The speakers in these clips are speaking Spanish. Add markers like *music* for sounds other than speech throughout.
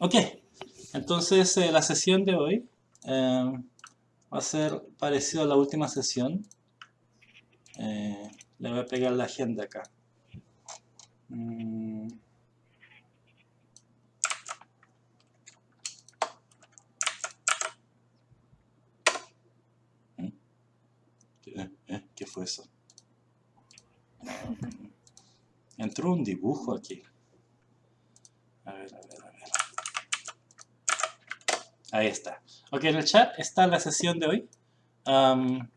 Ok. Entonces, eh, la sesión de hoy eh, va a ser parecido a la última sesión. Eh, le voy a pegar la agenda acá. Mm. ¿Qué, eh, ¿Qué fue eso? Entró un dibujo aquí. A ver, a ver, a ver. Ahí está. Ok, en el chat está la sesión de hoy. Am,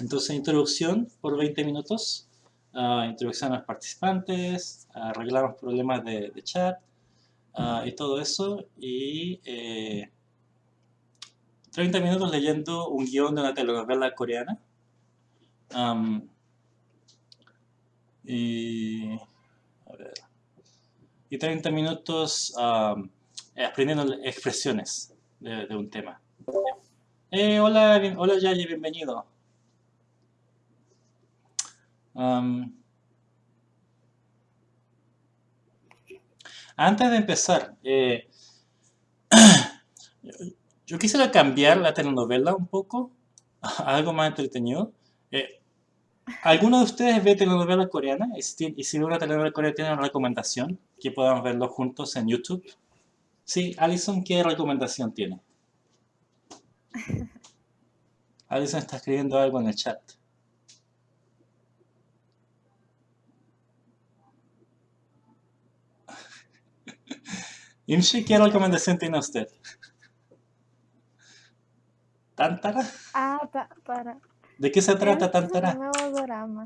entonces, introducción por 20 minutos. Ah, introducción a los participantes. Arreglamos problemas de, chat. ah, y todo eso. Y eh, 30 minutos leyendo un guion de una telenovela coreana. Am, y, a ver, y 30 minutos am, aprendiendo expresiones de, de un tema. Eh, hola, bien- hola Yayi, bienvenido. Am, antes de empezar, eh, *clears throat* yo quisiera cambiar la telenovela un poco *laughs* algo más entretenido. Eh, ¿Alguno de ustedes ve telenovela coreana? Y si, ve una telenovela coreana, ¿tiene una recomendación? Que podamos verlo juntos en YouTube. Sí, Alison, ¿qué recomendación tiene? *laughs* Alison está escribiendo algo en el chat. *laughs* Imshi, ¿qué recomendación tiene usted? ¿Tantara? Ah, pa- para. ¿De qué se trata Es Tantara? un nuevo drama.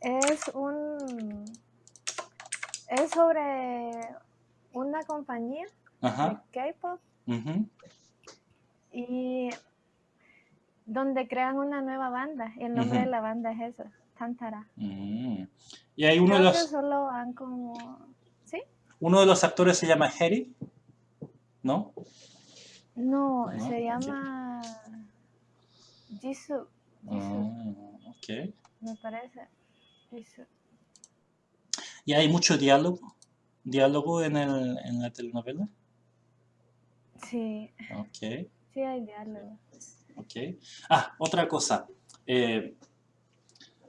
Es un. Es sobre una compañía de. K-pop y donde crean una nueva banda. Y el nombre de la banda es eso, Tantara. Mm. Y hay uno de Creo los, solo han como. ¿Sí? uno de los actores se llama Harry, ¿no? No, No, se llama. Jisoo. Jisoo, Ah, ok. me parece. Jisoo. ¿Y hay mucho diálogo? ¿Diálogo en, el, en la telenovela? Sí, Ok, sí hay diálogo. ok. Ah, otra cosa. Eh,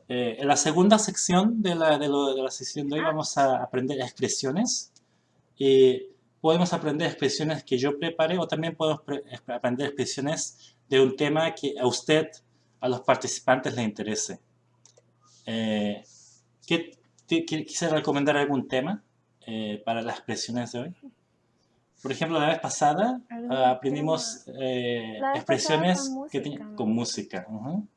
eh, en la segunda sección de la, de, lo- de la sesión de hoy Ah. vamos a aprender expresiones. Y podemos aprender expresiones que yo preparé o también podemos pre- aprender expresiones de un tema que a usted, a los participantes les interese. Eh, ¿qué, quisiera recomendar algún tema eh, para las expresiones de hoy? Por ejemplo, la vez pasada ¿Algún ah, aprendimos eh, vez expresiones pasada con que música, con música. ujú.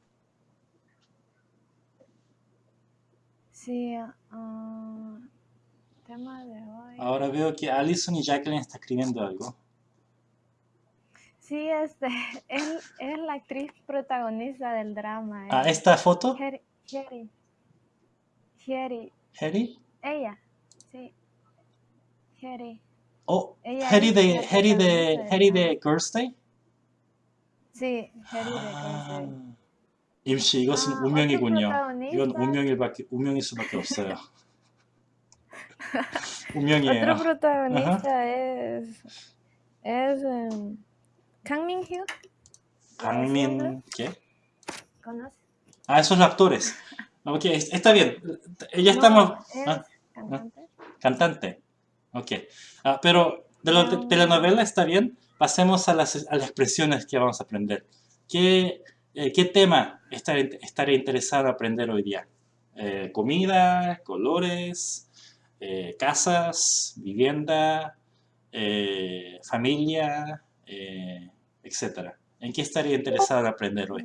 Sí, ah, tema de hoy. Ahora veo que Alison y Jacqueline están escribiendo algo. Sí, este, *laughs* él es la actriz protagonista del drama. Ah, es ¿esta foto? Heri, Heri, Heri, ¿Harry? ella, sí, Heri, Oh, Ella Harry es de, la Harry de, protagonista del Harry drama. de Girls' Day? sí, Heri de 아, Girls' 임시 이것은 아, 운명이군요. 어떤 이건 프로타고니스타? 운명일밖에 운명일 수밖에 없어요. Day. 운명이에요. Otro *laughs* protagonista es, es em, Kang Min Hyuk, 강민 ¿qué? ¿conoces? Ah, esos actores. *laughs* Ok, es- está bien. Ya No, estamos. es ah, cantante. cantante. Ok. Ah, pero de la No. telenovela está bien. Pasemos a las, a las expresiones que vamos a aprender. ¿Qué, eh, qué tema estaré, estaré interesado en aprender hoy día? Eh, comida, colores, eh, casas, vivienda, eh, familia, eh, etc. ¿En qué estaría interesado en aprender hoy?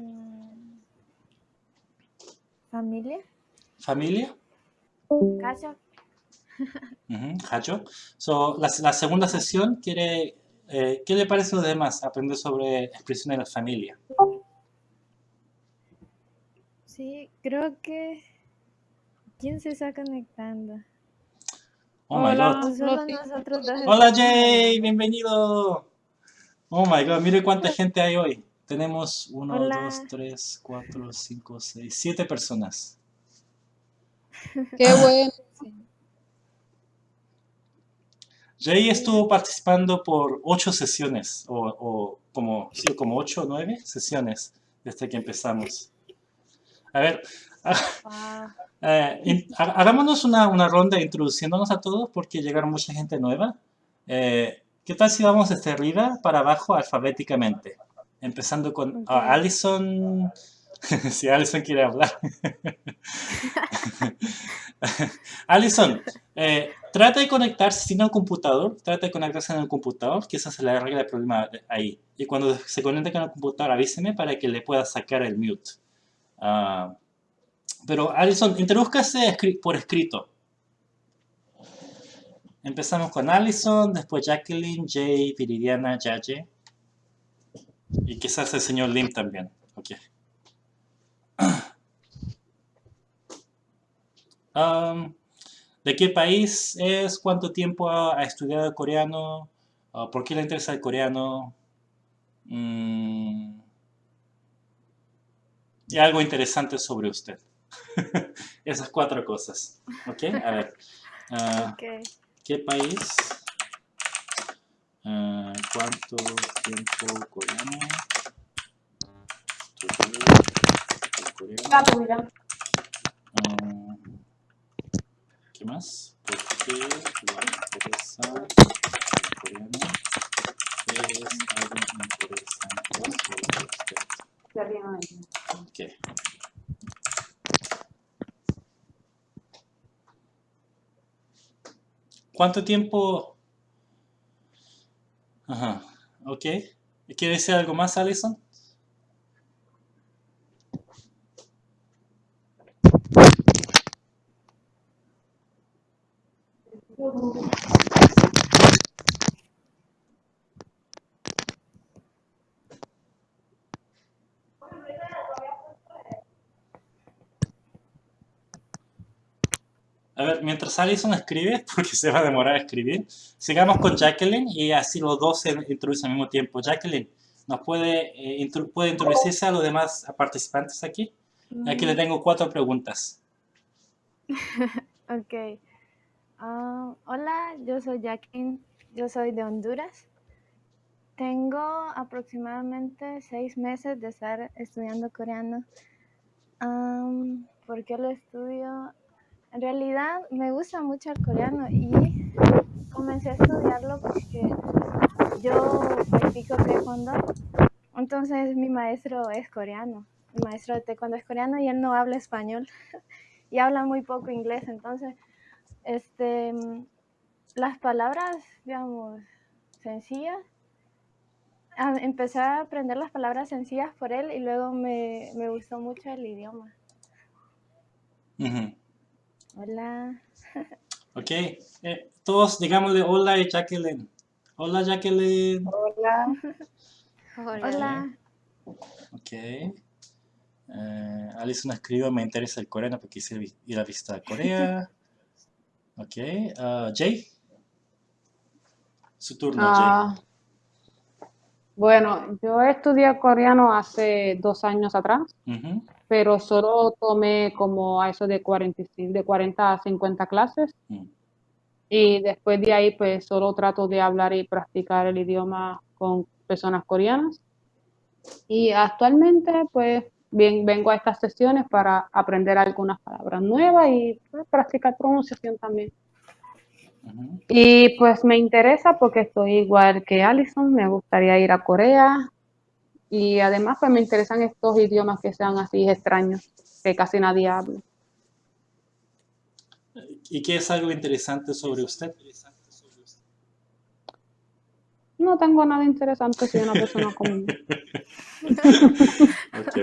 Familia, ¿Familia? Ujú, Hacho. So, la, la segunda sesión quiere, eh, ¿qué le parece a los demás? Aprender sobre expresiones de la familia. Sí, creo que. ¿Quién se está conectando? Oh my Hola. god. Solo Loti. nosotros. Hola Jay, bienvenido. Oh my god, mire cuánta gente hay hoy. Tenemos 1, Hola. 2, 3, 4, 5, 6, 7 personas. Qué bueno. Jay estuvo participando por ocho sesiones, o, o como, sí, como ocho o nueve sesiones desde que empezamos. A ver, Wow. eh, in- hagámonos una, una ronda introduciéndonos a todos porque llegaron mucha gente nueva. Eh, ¿qué tal si vamos desde arriba para abajo alfabéticamente? Empezando con ah, Ok. Alison. *laughs* si Alison quiere hablar. *laughs* Alison, eh, trata de conectarse sin un computador, trata de conectarse en el computador, que esa se le arregla el problema ahí. Y cuando se conecte con el computador, avíseme para que le pueda sacar el mute. Ah, pero Alison, introduzcase por escrito. Empezamos con Alison, después Jacqueline, Jay, Viridiana, Yaye. Y quizás el señor Lim también. Ok. *clears throat* Um, ¿De qué país es? ¿Cuánto tiempo ha, ha estudiado coreano? Ah, ¿Por qué le interesa el coreano? Mm, y algo interesante sobre usted. *laughs* Esas cuatro cosas. ¿Ok? A ver. Ah, *laughs* Ok. ¿Qué país? Ah, ¿Cuánto tiempo coreano? Ah, ¿Qué más? ¿Por qué el coreano? ¿Qué es algo interesante sobre usted? Ok. ¿Cuánto tiempo? Ajá, ok. ¿Quiere decir algo más, Alison? A ver, mientras Alison escribe, *laughs* porque se va a demorar a escribir, sigamos con Jacqueline y así los dos se introducen al mismo tiempo. Jacqueline, ¿nos puede, eh, intro- puede introducirse a los demás participantes aquí? Aquí le tengo cuatro preguntas. *laughs* Ok. Ah, hola, yo soy Jacqueline, yo soy de Honduras. Tengo aproximadamente seis meses de estar estudiando coreano. Am, ¿Por qué lo estudio? En realidad me gusta mucho el coreano y comencé a estudiarlo porque yo practico taekwondo. Entonces mi maestro es coreano. Mi maestro de taekwondo es coreano y él no habla español *laughs* y habla muy poco inglés. Entonces, este, las palabras, digamos, sencillas, empecé a aprender las palabras sencillas por él y luego me, me gustó mucho el idioma. Ujú. Hola. Ok, eh, todos digámosle hola a Jacqueline. Hola Jacqueline. Hola. Hola. Ok. Eh, Alison escribió, me interesa el coreano porque quise vi- ir a visitar Corea. *laughs* Ok. ah, Jay. Su turno, Ah, bueno, yo estudié coreano hace dos años atrás, Jay. Pero solo tomé como a eso de 45, de 40 a 50 clases mm. y después de ahí pues solo trato de hablar y practicar el idioma con personas coreanas. Y actualmente pues bien, vengo a estas sesiones para aprender algunas palabras nuevas y pues, practicar pronunciación también. Y pues me interesa porque estoy igual que Alison, me gustaría ir a Corea y además pues me interesan estos idiomas que sean así extraños, que casi nadie habla. ¿Y qué es algo interesante sobre usted? No tengo nada interesante, soy una persona común. *laughs* Ok.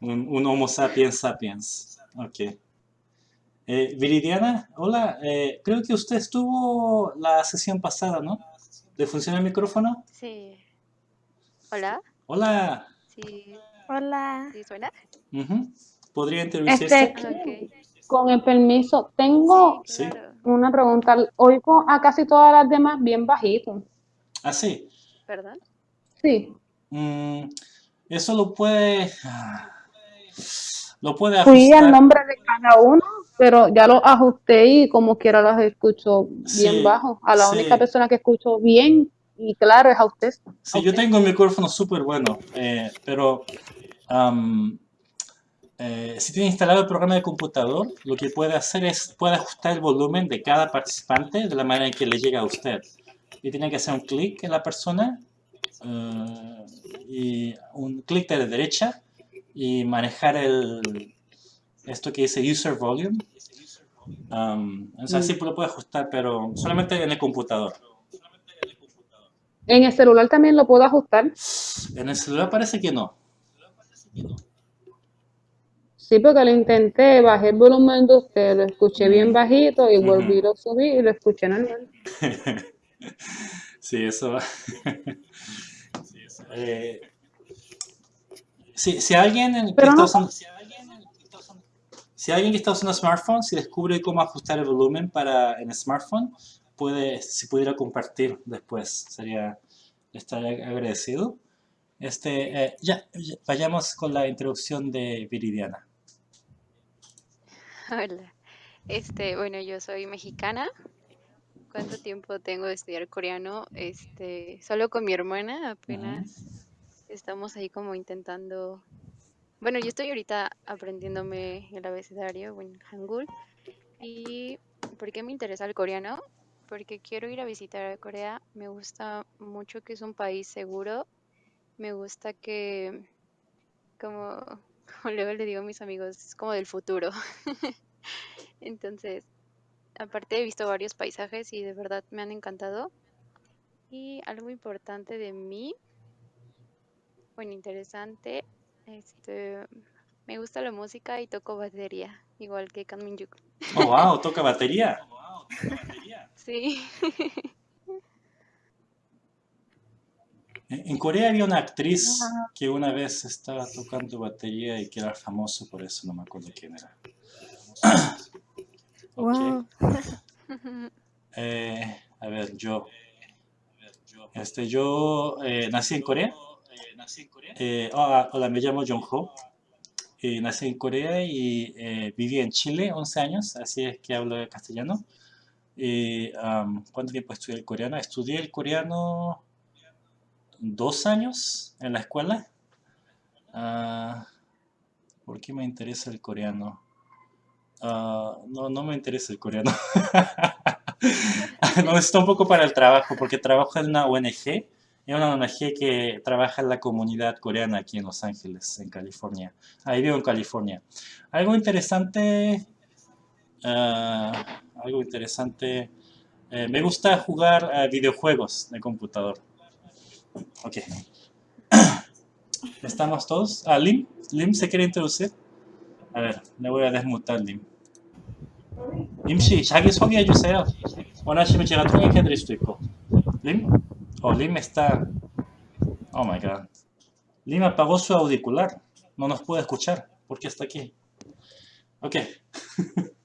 Un, un Homo sapiens sapiens. Ok. Eh, Viridiana, hola. eh, creo que usted estuvo la sesión pasada, ¿no? ¿Le funciona el micrófono? Sí. Hola, Hola. sí, Hola. sí suena. Ujú. ¿Podría introducirse? Este, Ah, ok. con el permiso, tengo Sí, claro. una pregunta. Oigo a casi todas las demás bien bajito. Ah, sí. ¿Perdón? Sí, Mm, eso lo puede... ah, lo puede Fui al ajustar. nombre de cada uno, pero ya lo ajusté y como quiera los escucho bien Sí, bajo. A la sí. única persona que escucho bien y claro es a usted. Sí, yo tengo un micrófono súper bueno, eh, pero eh, si tiene instalado el programa de computador, lo que puede hacer es, puede ajustar el volumen de cada participante de la manera en que le llega a usted. Y tiene que hacer un clic en la persona eh, y un clic de la derecha y manejar el, esto que dice User Volume. Am, o sea, sí lo puede ajustar, pero solamente en el computador. En el celular también lo puedo ajustar. En el celular parece que no. Sí, porque lo intenté, bajé el volumen de usted, lo escuché bien bajito y volví a subir y lo escuché normal. *laughs* Sí, eso. *laughs* Eh, si, si alguien en- que usando, si alguien que está usando smartphone, si descubre cómo ajustar el volumen para en smartphone, puede, si pudiera compartir después, sería estaría agradecido. Este, eh, ya, ya, vayamos con la introducción de Viridiana. *laughs* Hola. Este, bueno, yo soy mexicana. ¿Cuánto tiempo tengo de estudiar coreano? Este, solo con mi hermana apenas estamos ahí como intentando. Bueno, yo estoy ahorita aprendiéndome el abecedario, bueno, Hangul. ¿Y por qué me interesa el coreano? Porque quiero ir a visitar a Corea. Me gusta mucho que es un país seguro. Me gusta que, como, *laughs* como luego le digo a mis amigos, es como del futuro. *laughs* Entonces, aparte he visto varios paisajes y de verdad me han encantado. Y algo importante de mí, bueno, interesante, este, me gusta la música y toco batería, igual que Kan Min-juk. Oh, wow, toca batería. *laughs* Sí. En Corea había una actriz que una vez estaba tocando batería y que era famoso por eso, no me acuerdo quién era. *coughs* Ok. Wow. *laughs* Eh, a ver, yo. Este, yo eh, nací en Corea. Eh, hola, hola, me llamo Jong Ho. Nací en Corea y eh, viví en Chile 11 años, así es que hablo castellano. Y, am, ¿Cuánto tiempo estudié el coreano? Estudié el coreano dos años en la escuela. Ah, ¿Por qué me interesa el coreano? Ah, no, no me interesa el coreano. *laughs* Lo necesito un poco para el trabajo, porque trabajo en una ONG. Es una ONG que trabaja en la comunidad coreana aquí en Los Ángeles, en California. Ahí vivo en California. Algo interesante, ah, algo interesante. eh, me gusta jugar a videojuegos de computador. Ok. *clears throat* ¿Estamos todos? Ah, Lim, Lim se quiere introducir. A ver, le voy a desmutar Lim. 임씨 자기 소개해 주세요. 원하시면 제가 통역해 드릴 수도 있고. 림? Oh, Lim está. Oh my god. Lim apagó su auricular. No nos puede escuchar. ¿Por qué está aquí? Ok. *laughs*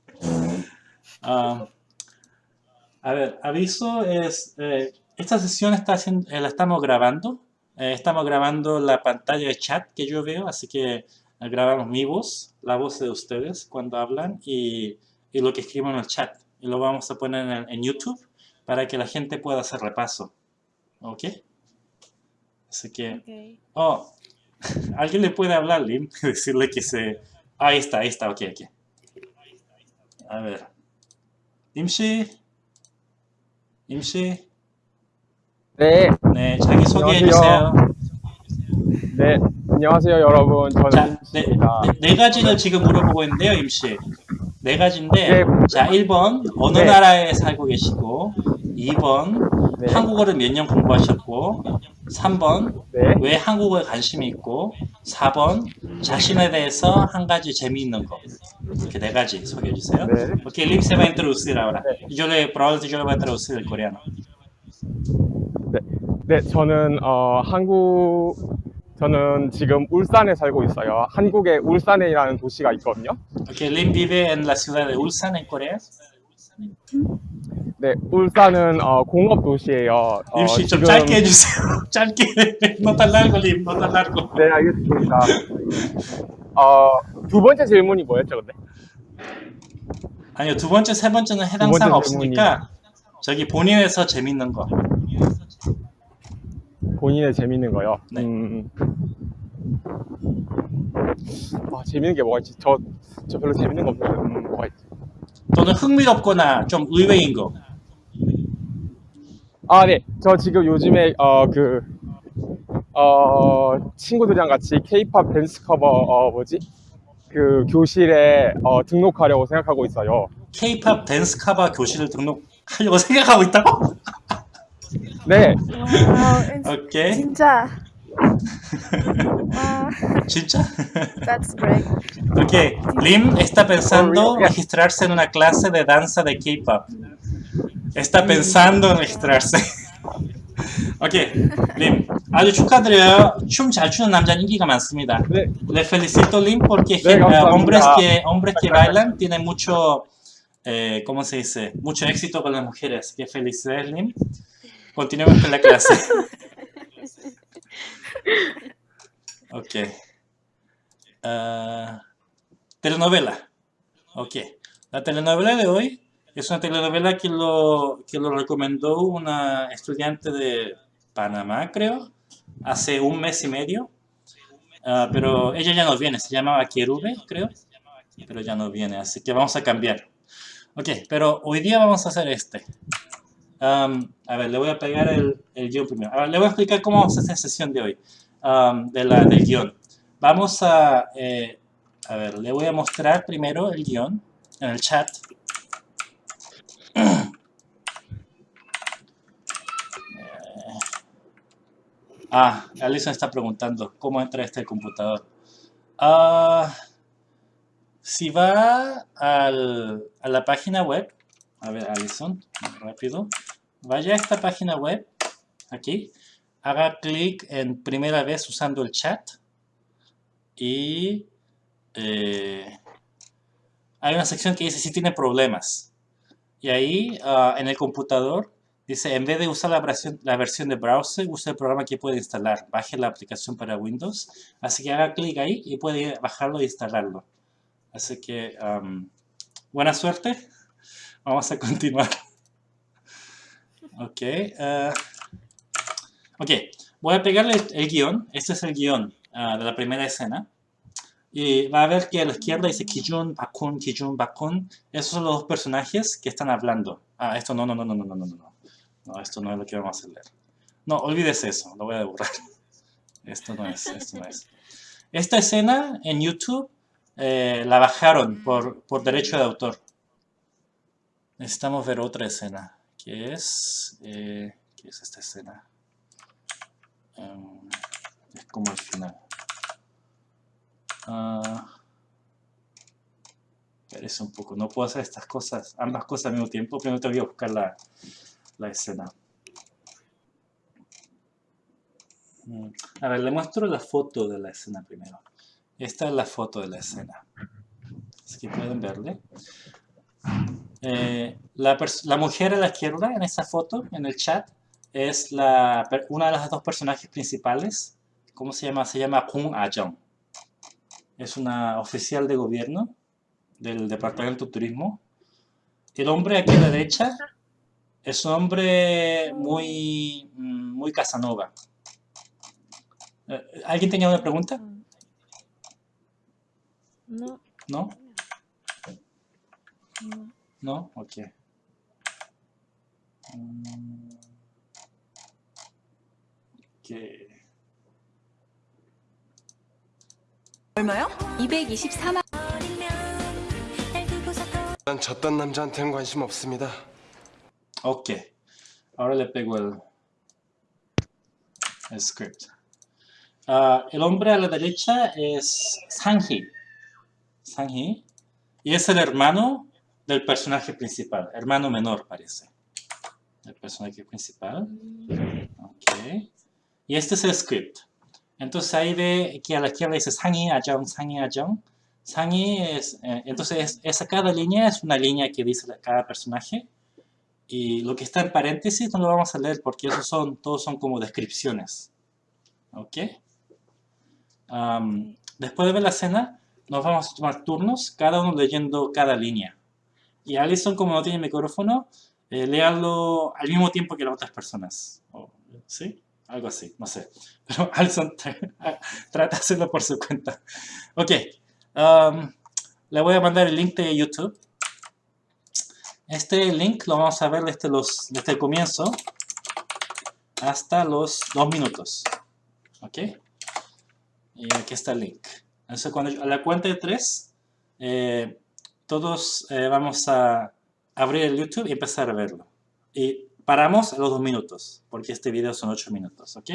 Ah, a ver, aviso es. eh, esta sesión está haciendo, eh, la estamos grabando. Eh, estamos grabando la pantalla de chat que yo veo, así que eh, grabamos mi voz, la voz de ustedes cuando hablan y, y lo que escribo en el chat. Y lo vamos a poner en, en YouTube para que la gente pueda hacer repaso. ¿Ok? Así que... Oh, *laughs* ¿alguien le puede hablar, Lim? *laughs* Decirle que se... ahí está, ahí está, ok, ok. A ver. 임씨? 임씨? 네, 네, 자기 소개해. 주세요. 네, 안녕하세요 여러분. 자, 저는 네, 임씨입니다. 네, 네 가지를 지금 물어보고 있는데요, 임씨. 네 가지인데, 네. 자, 1번, 어느 네. 나라에 살고 계시고, 2번, 네. 한국어를 몇 년 공부하셨고, 3번, 네, 왜 한국어에 관심이 있고, 4번, 자신에 대해서 한 가지 재미있는 거. 이렇게 네 가지 소개해 주세요. 네. Ok, Lim se va a introducir ahora. 네. Y yo le, probablemente yo le voy a traducir el coreano. 네, 네, 저는 어, 한국, 저는 지금 울산에 살고 있어요. 한국의 울산이라는 도시가 있거든요. Ok, Lim vive en la ciudad de Ulsan, en Corea. 네, 울산은 어, 공업 도시예요. 어, Lim 씨, 좀 지금- 짧게 해주세요. *laughs* 짧게. tan largo. 네, 알겠습니다. 어, 두 번째 질문이 뭐였죠, 근데? 아니요, 두 번째, 세 번째는 해당 번째 사항 없으니까 저기 본인에서 재밌는 거. 본인의 재밌는 거요. 네. 음. 아, 재밌는 게 뭐가 있지? 저, 저 별로 재밌는 거 없는데, 음, 뭐가 있지? 또는 흥미롭거나 좀 의외인 거. 아, 네. 저 지금 요즘에, 어, 그, 어, 친구들이랑 같이 케이팝 댄스 커버, 어, 뭐지? 그 교실에, 어, 등록하려고 생각하고 있어요. K-팝 댄스 카바 교실을 등록하려고 *laughs* 생각하고 있다고? 네. Wow, 오케이. 진짜. Wow, 진짜? that's great. Ok, Lim está pensando Oh, really? registrarse en una clase de danza de K-pop. Está pensando en registrarse. Ok, Lim, 아주 축하드려요. 춤 잘 추는 남자는 인기가 많습니다. 네. Le felicito, Lim, porque 네, eh, 감사합니다. hombres que hombres que bailan tienen mucho, eh, ¿cómo se dice? Mucho éxito con las mujeres. Que felicidades, Lim. Continuemos con la clase. *laughs* Ok. Ah, telenovela. Ok. La telenovela de hoy es una telenovela que lo, que lo recomendó una estudiante de Panamá, creo, hace un mes y medio. Ah, pero ella ya no viene, se llamaba Querube, creo. Pero ya no viene, así que vamos a cambiar. Ok, pero hoy día vamos a hacer este. Am, a ver, le voy a pegar el, el guion primero. A ver, le voy a explicar cómo vamos a hacer la sesión de hoy, am, de la, del guion. Vamos a, eh, a ver, le voy a mostrar primero el guion en el chat. *clears throat* Ah, Alison está preguntando, ¿cómo entra este computador? Ah, si va al- a la página web, a ver, Alison, rápido, vaya a esta página web, aquí, haga clic en primera vez usando el chat y eh, hay una sección que dice si tiene problemas. Y ahí ah, en el computador dice en vez de usar la versión, la versión de browser, use el programa que puede instalar. Baje la aplicación para Windows. Así que haga clic ahí y puede bajarlo e instalarlo. Así que buena suerte. Vamos a continuar. *laughs* Ok. ah, ok. Voy a pegarle el, guion. Este es el guion ah, de la primera escena. Y va a ver que a la izquierda dice Kijun, Bakun, Kijun, Bakun. Esos son los dos personajes que están hablando. Ah, esto no, no, no, no, no, no, no, no. No, esto no es lo que vamos a leer. No, olvídese eso, lo voy a borrar. *laughs* Esto no es, esto no es. Esta escena en YouTube eh, la bajaron por, por derecho de autor. Necesitamos ver otra escena, que es... eh, ¿Qué es esta escena? Em, es como el final. Ah, Espérese un poco, no puedo hacer estas cosas, ambas cosas al mismo tiempo. Primero te voy a buscar la, la escena. Mm, A ver, le muestro la foto de la escena primero. Esta es la foto de la escena. Así que pueden verle. Eh, la, mujer a la izquierda en esa foto, en el chat, es la, una de las dos personajes principales. ¿Cómo se llama? Se llama Kung Ah-jung. Es una oficial de gobierno del Departamento de Turismo. El hombre aquí a la derecha es un hombre muy, muy Casanova. Eh, ¿Alguien tenía una pregunta? No, ¿No? no. ¿No? Ok. Mm. Ok. 얼마요? 224만 난 졌던 남자한테는 관심 없습니다. Ok. Ahora le pego el, el script. Ah, el hombre a la derecha es Sanji. Sanji. Y es el hermano del personaje principal. Hermano menor, parece. El personaje principal. Ok. Y este es el script. Entonces ahí ve que a la izquierda dice Sanji Ajong, Sanji Ajong. Sanji es... eh, entonces es- esa cada línea es una línea que dice cada personaje. Y lo que está en paréntesis no lo vamos a leer porque esos son, todos son como descripciones. ¿Ok? Am, después de ver la escena, nos vamos a tomar turnos, cada uno leyendo cada línea. Y Alison, como no tiene micrófono, eh, léalo al mismo tiempo que las otras personas. ¿Sí? Algo así, no sé. *laughs* Pero Alison tra- *laughs* trata de hacerlo por su cuenta. Ok. um, le voy a mandar el link de YouTube. Este link lo vamos a ver desde, los, desde el comienzo hasta los dos minutos. ¿Ok? Y aquí está el link. Entonces, cuando yo- a la cuenta de tres, eh, todos eh, vamos a abrir el YouTube y empezar a verlo. Y paramos a los dos minutos, porque este video son ocho minutos. ¿Ok?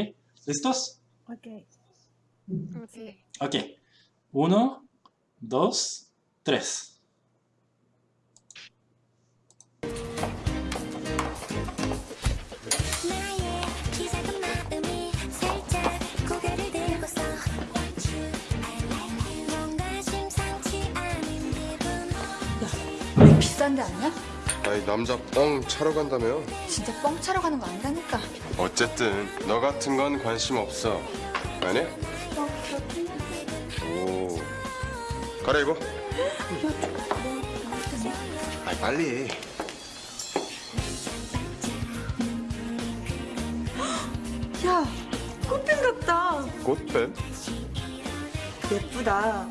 ¿Listos? Ok. Ok. Ok. Uno, dos, tres. 비싼 데 아니야? 아니 남자 뻥 차러 간다며 진짜 뻥 차러 가는 거 아니라니까. 어쨌든 너 같은 건 관심 없어 아니야? 오 갈아입어 아 빨리 야, 꽃핀 같다. 꽃뱀 예쁘다.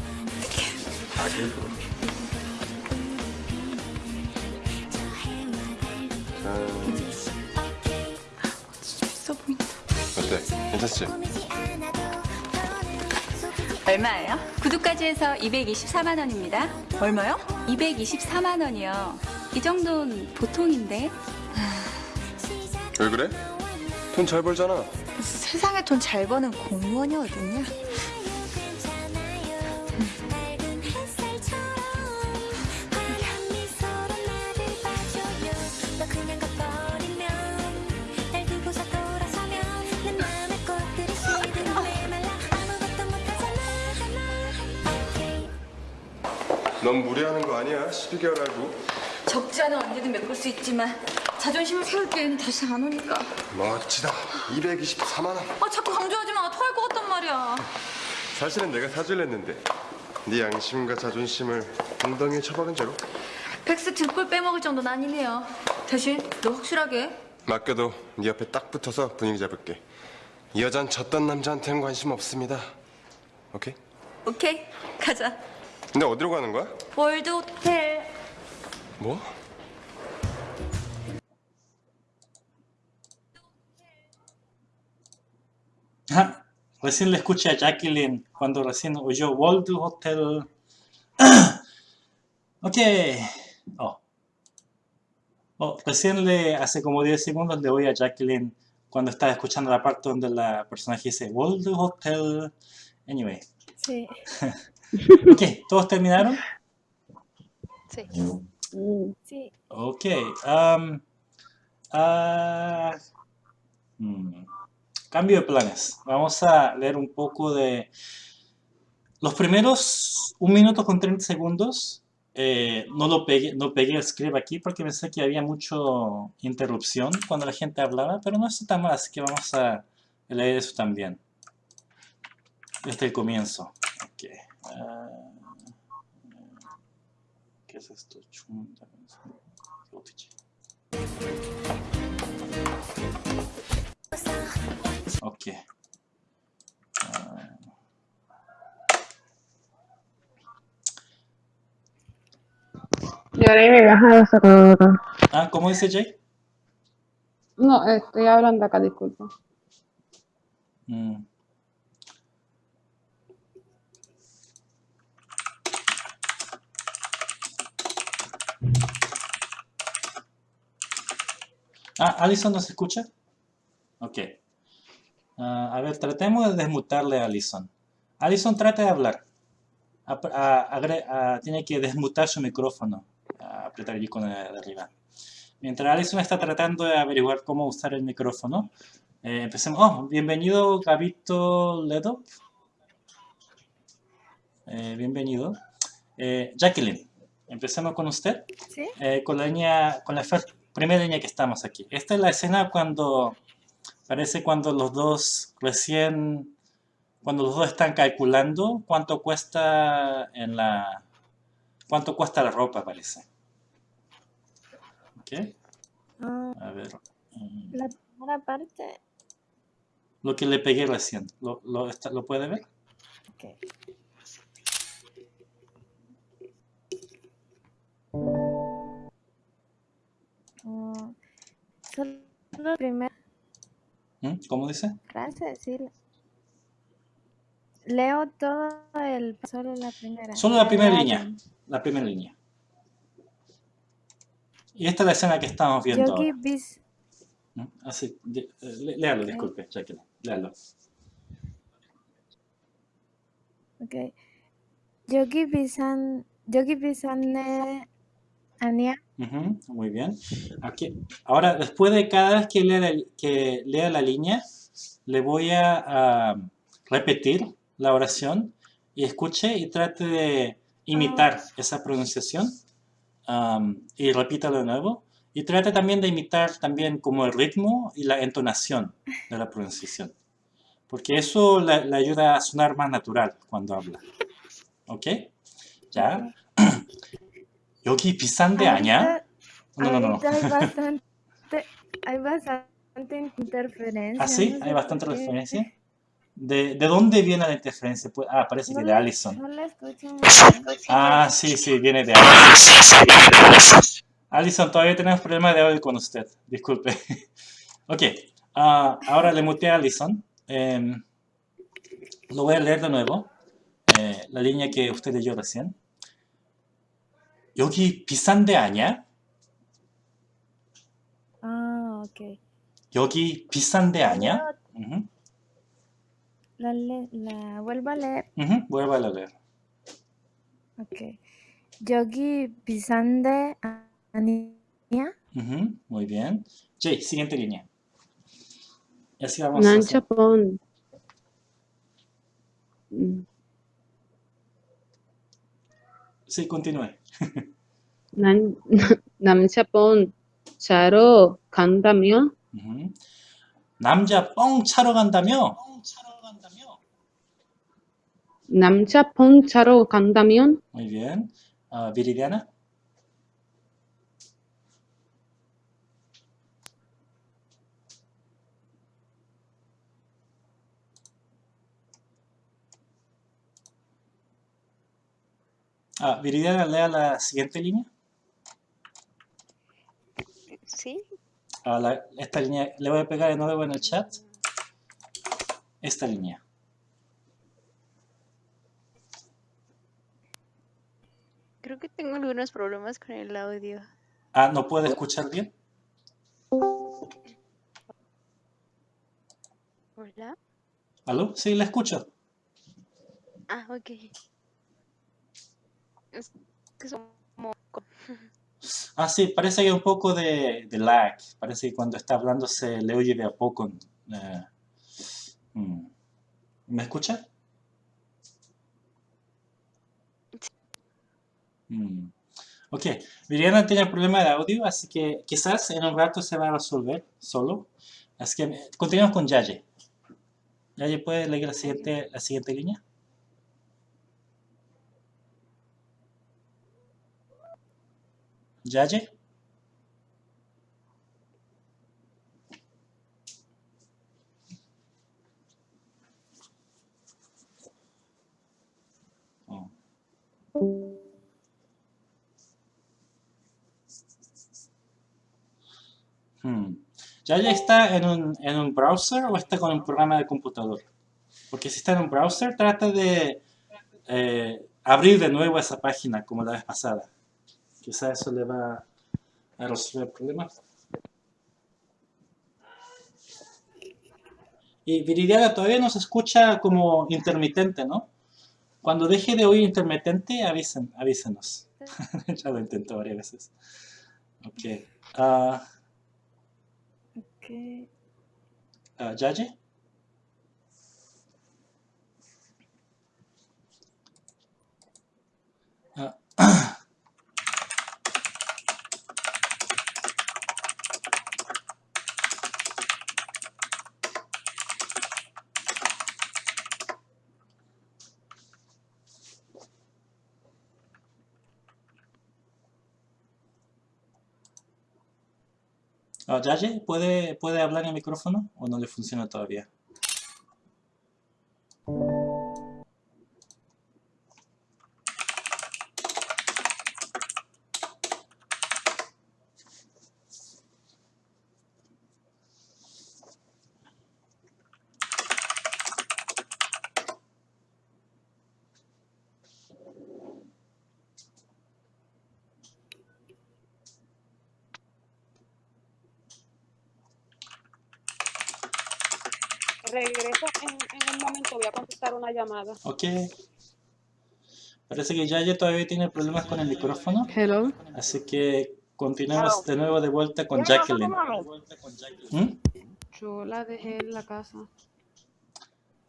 있어 보인다. 어때 괜찮지? 얼마예요? 구독까지 해서 224만 원입니다. 얼마요? 224만 원이요. 이 정도는 보통인데. 왜 그래? 돈 잘 벌잖아 세상에 돈 잘 버는 공무원이 어딨냐? 넌 무리하는 거 아니야 12개월 알고 적지 않은 언제든 메꿀 수 있지만 자존심을 세울 기회는 다시 안 오니까. 멋지다 224만 원 아 자꾸 강조하지 마. 토할 것 같단 말이야. 사실은 내가 사주려 했는데 네 양심과 자존심을 엉덩이에 처박은 채로 백스 등골 빼먹을 정도는 아니네요. 대신 너 확실하게 맡겨도 네 옆에 딱 붙어서 분위기 잡을게 이 여잔 졌던 남자한테는 관심 없습니다 오케이? 오케이 가자. 근데 어디로 가는 거야? 월드 호텔. 뭐? Ah, recién le escuché a Jacqueline cuando recién oyó World Hotel. *clears throat* ok. Oh. Oh, recién le, hace como 10 segundos le oí a Jacqueline cuando estaba escuchando la parte donde la personaje dice World Hotel. Anyway. Sí. *laughs* Ok, ¿todos terminaron? Sí. Sí. Ok. ah, mm, cambio de planes. Vamos a leer un poco de... Los primeros 1 minuto con 30 segundos eh, no lo pegué, no pegué el script aquí porque pensé que había mucho interrupción cuando la gente hablaba, pero no está tan mal, así que vamos a leer eso también. Desde el comienzo. ¿Qué es esto? Chunda. Ok. Yo ahora me bajado Ah, ¿cómo dice Jay? No, estoy hablando acá, disculpa. Mm. Ah, ¿Alison nos escucha? Ok. Ah, a ver, tratemos de desmutarle a Alison. Alison, trata de hablar. A- agre- a- tiene que desmutar su micrófono. A apretar el icono de, de arriba. Mientras Alison está tratando de averiguar cómo usar el micrófono, eh, empecemos. Oh, bienvenido Gabito Ledo. Eh, bienvenido. Eh, Jacqueline, empecemos con usted. Sí. Eh, con la línea, con la primera línea que estamos aquí. Esta es la escena cuando, parece cuando los dos recién cuando los dos están calculando cuánto cuesta en la cuánto cuesta la ropa, parece. ¿Ok? Ah, A ver. la primera parte. Lo que le pegué recién. ¿Lo, lo, está- ¿lo puede ver? Ok. Ah, solo la primera ¿Mm? ¿Cómo dice? frase, sí. Leo todo el, solo la primera. Solo la primera línea. La primera línea. Y esta es la escena que estamos viendo Yogi bis, ¿Mm? Así, de- eh, lé- léalo, Ok. disculpe, Jacqueline. Léalo. okay. Yogi bisan, Yogi bisane ania. Ujú, muy bien. Aquí, ahora, después de cada vez que lea la, que lea la línea, le voy a, a repetir la oración y escuche y trate de imitar esa pronunciación y repítalo de nuevo. Y trate también de imitar también como el ritmo y la entonación de la pronunciación. Porque eso le, le ayuda a sonar más natural cuando habla. ¿Ok? ¿Ya? *clears throat* 여기 비싼데 아니야? No, no, no. no. Ahorita hay bastante, hay bastante interferencia. ¿Ah, sí? no sé Hay bastante por qué. referencia. ¿De, de dónde viene la interferencia? Pues- ah, parece que No de la- Allison. No la escucho muy bien. Ah, sí, sí, viene de Allison. Allison, todavía tenemos problemas de audio con usted. Disculpe. *laughs* Ok. ah, ahora le muteé a Allison. Em, lo voy a leer de nuevo. eh, la línea que usted leyó recién. 여기 비싼데 아니야? Ah, ok. 여기 비싼데 아니야? Ujú, La, le- la vuelvo a leer. ujú, Vuelva a leer. Ok. Yogi bisande ania. Ujú, Muy bien. Jay, siguiente línea. Y así vamos a Nancha hacer. pon. Sí, continúe. 난, 남자 본 자러 간다며? 남자 뻥 차러 간다며? 남자 폰 자러 간다면? Muy bien. Ah, Viridiana. Ah, Viridiana, lea la siguiente línea. Sí, Ah, la- esta línea, le voy a pegar de nuevo en el chat. Esta línea. creo que tengo algunos problemas con el audio. Ah, ¿no puede escuchar bien? Hola. ¿Aló? Sí, la escucho. Ah, ok. Es que. Ah, sí, parece que hay un poco de, de lag. Parece que cuando está hablando se le oye de a poco. Eh, mm. ¿Me escucha? Mm. Ok, Viridiana tiene problema de audio, así que quizás en un rato se va a resolver solo. Así que continuamos con Yaye. Yaye, ¿puede leer la siguiente, la siguiente línea? Yaye. Oh. Hmm. ¿Yaye está en un, en un browser o está con un programa de computador? Porque si está en un browser, trata de eh, abrir de nuevo esa página como la vez pasada. Quizá eso le va a resolver el problema. Y Viridiana todavía nos escucha como intermitente, ¿no? Cuando deje de oír intermitente, avisen, avísenos. *laughs* ya lo intento varias veces. Ok. Ah, Ok. ah, ¿Yaye? Ah, *clears throat* Ah, Yaye, ¿puede, ¿puede hablar en el micrófono o no le funciona todavía? Regreso en, en un momento, voy a contestar una llamada. Ok. Parece que Yaye todavía tiene problemas con el micrófono. Hello. Así que continuemos de nuevo de vuelta con Jacqueline. ¿Mm? Yo la dejé en la casa.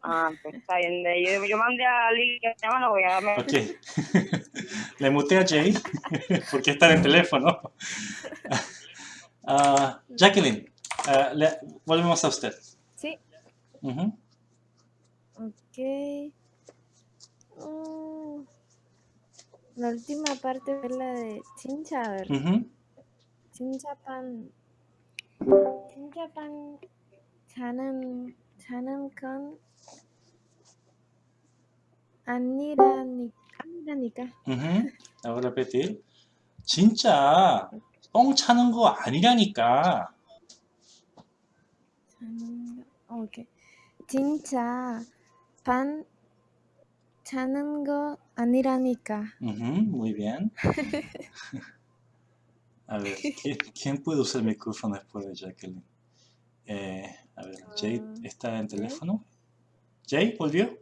Ah, pues está bien. Yo, yo mandé a Lili que se llama, no voy a Ok. *laughs* Le muteé a Jay *laughs* porque está en el teléfono. *laughs* Ah, Jacqueline, ah, le- volvemos a usted. Ujú. ok. Mm, la última parte es la de chincha, a ver. Ujú. chinchapan. chinchapan 자는 자는 건 아니라니까 아니라니까. ujú. La voy a repetir. 진짜 뻥 차는 거 아니라니까. 자는 거 오케이. 진짜 반 자는 거 아니라니까. Ujú, muy bien. *laughs* A ver, ¿quién, quién puede usar el micrófono después de Jacqueline? Eh, a ver, Jay Ah, está en Jay. teléfono. ¿Jay volvió?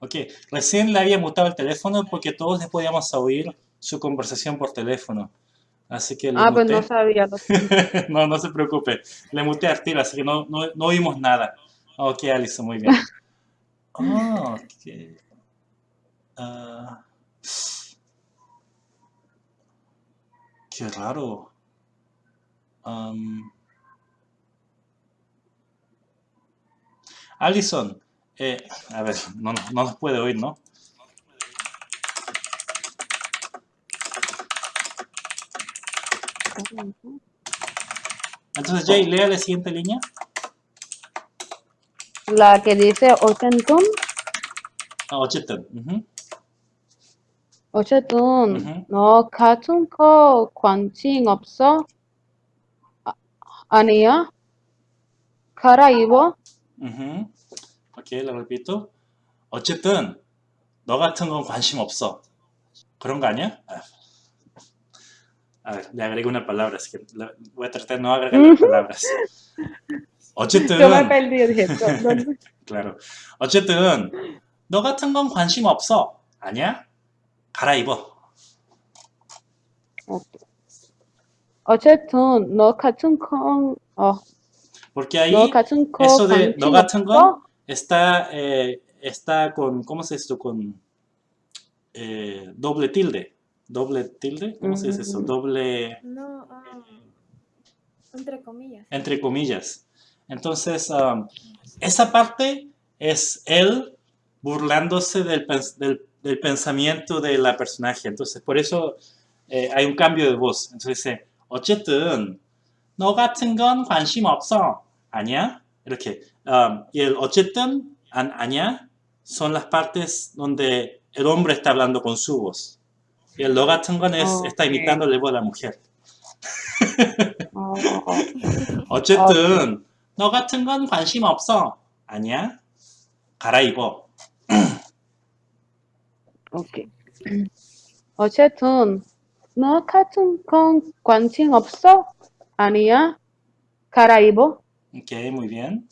Ok, recién le había mutado el teléfono porque todos le podíamos oír su conversación por teléfono. Así que le Ah, pues no sabía. *laughs* no, no se preocupe. Le muté a tiro, así que no, no, no oímos nada. Ok, Alison, muy bien. Ah, ok. Ah, qué raro. Am, Alison, eh, a ver, no, no nos puede oír, ¿no? Entonces, Jay, lea la siguiente línea. La que dice ochentun, 아, 어쨌든. ujú, 어쨌든 ujú. 너 같은 거 관심 없어? 아, 아니야? 갈아입어? ujú. Ok, lo repito. 어쨌든 너 같은 건 관심 없어. 그런 거 아니야? 아, A ver, le agrego una palabra, así que le- voy a tratar de no agregar las palabras. 어쨌든, Yo me perdí, dije, ¿dónde? *laughs* claro. 어쨌든 너 같은 건 관심 없어. 아니야? 갈아입어. 어쨌든 너 같은 건 어, Porque ahí 너 같은 거 eso de 너 관심 같은 건 없어? está, eh, está con, ¿cómo se dice esto? Con eh, doble tilde. Doble tilde, ¿cómo se dice eso? Mm. Doble, No, ah, entre comillas. entre comillas. Entonces, um, esa parte es él burlándose del, pens- del, del pensamiento de la personaje. Entonces, por eso eh, hay un cambio de voz. Entonces dice, 어쨌든 너 같은 건 관심 없어. 아니야? 이렇게. Um, y el 어쨌든, an, 아니야, son las partes donde el hombre está hablando con su voz. Y el 너 같은 건 es, está Ok. imitando la voz de la mujer. 어, 어, 어. 어쨌든 너 같은 건 관심 없어. 아니야? 갈아입어. 오케이. 어쨌든 너 같은 건 관심 없어? 아니야? 갈아입어? Ok, muy bien.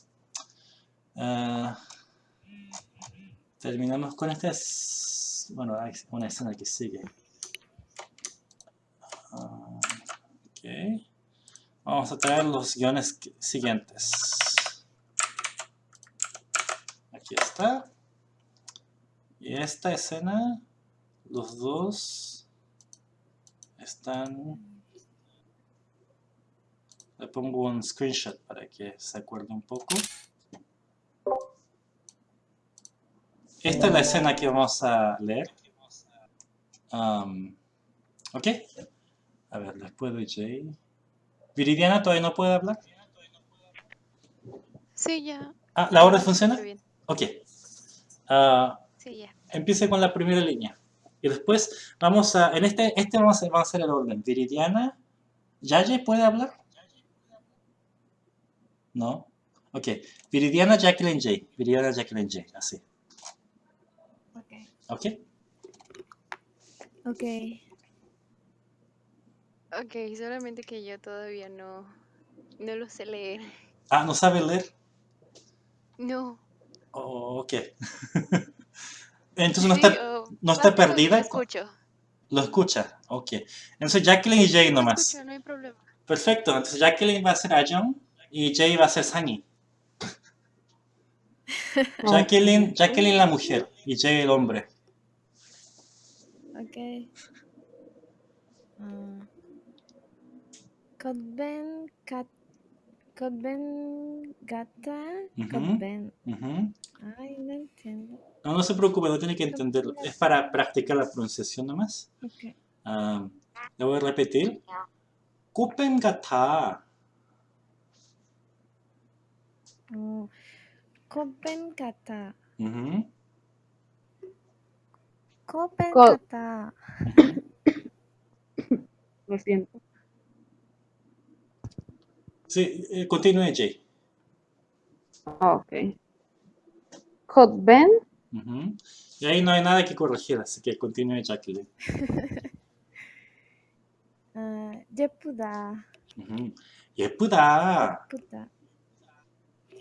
Ah, terminamos con esta. es- Bueno, una escena que sigue. Ah, ok. Vamos a traer los guiones siguientes. Aquí está. Y esta escena, los dos están Le pongo un screenshot para que se acuerde un poco. Esta es la escena que vamos a leer. Um, ¿Ok? A ver, después de Jay. ¿Viridiana todavía no puede hablar? Sí, ya. Ah, ¿la orden funciona? Muy bien. Ok. Ah, Sí, ya. empiece con la primera línea. Y después vamos a, en este, este vamos a, vamos a hacer el orden. Viridiana, ¿Yaye puede hablar? No. Ok. Viridiana, Jacqueline, J. Viridiana, Jacqueline, J. Así. Ok. Ok. Ok, solamente que yo todavía no, no lo sé leer. Ah, ¿no sabe leer? No. Oh, ok. *laughs* Entonces no Sí, está, oh, no está perdida. Lo escucho. Lo escucha. Ok. Entonces Jacqueline y Jay nomás. escucho, no hay problema. Perfecto. Entonces Jacqueline va a ser Ayon y Jay va a ser Sani. *laughs* Jacqueline, Jacqueline la mujer y Jay el hombre. Ok. Kotben Kat Kotben Gata uh -huh. Uh -huh. Ay, no entiendo. No, no se preocupe, no tiene que entenderlo. Es para practicar la pronunciación nomás. Okay. Ah, uh, le voy a repetir. Kopen Gata. Oh. Kopen Gata. -huh. Kopen Gata. Lo siento. Sí, eh, continúe Jay. Ah, Ok. Kotben, Ujú. Y ahí no hay nada que corregir, así que continúe Jacqueline. 아, 예쁘다. Ujú. 예쁘다. 예쁘다.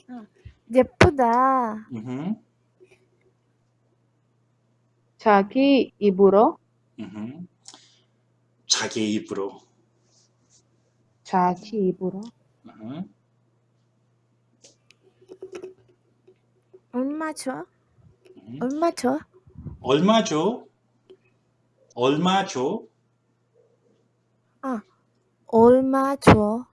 아, 예쁘다. Ujú. 자기 입으로. 자기 입으로. 자기 입으로, ujú. 얼마 줘? ujú. 얼마 줘? 얼마 줘? 얼마 줘? 아, 얼마 줘?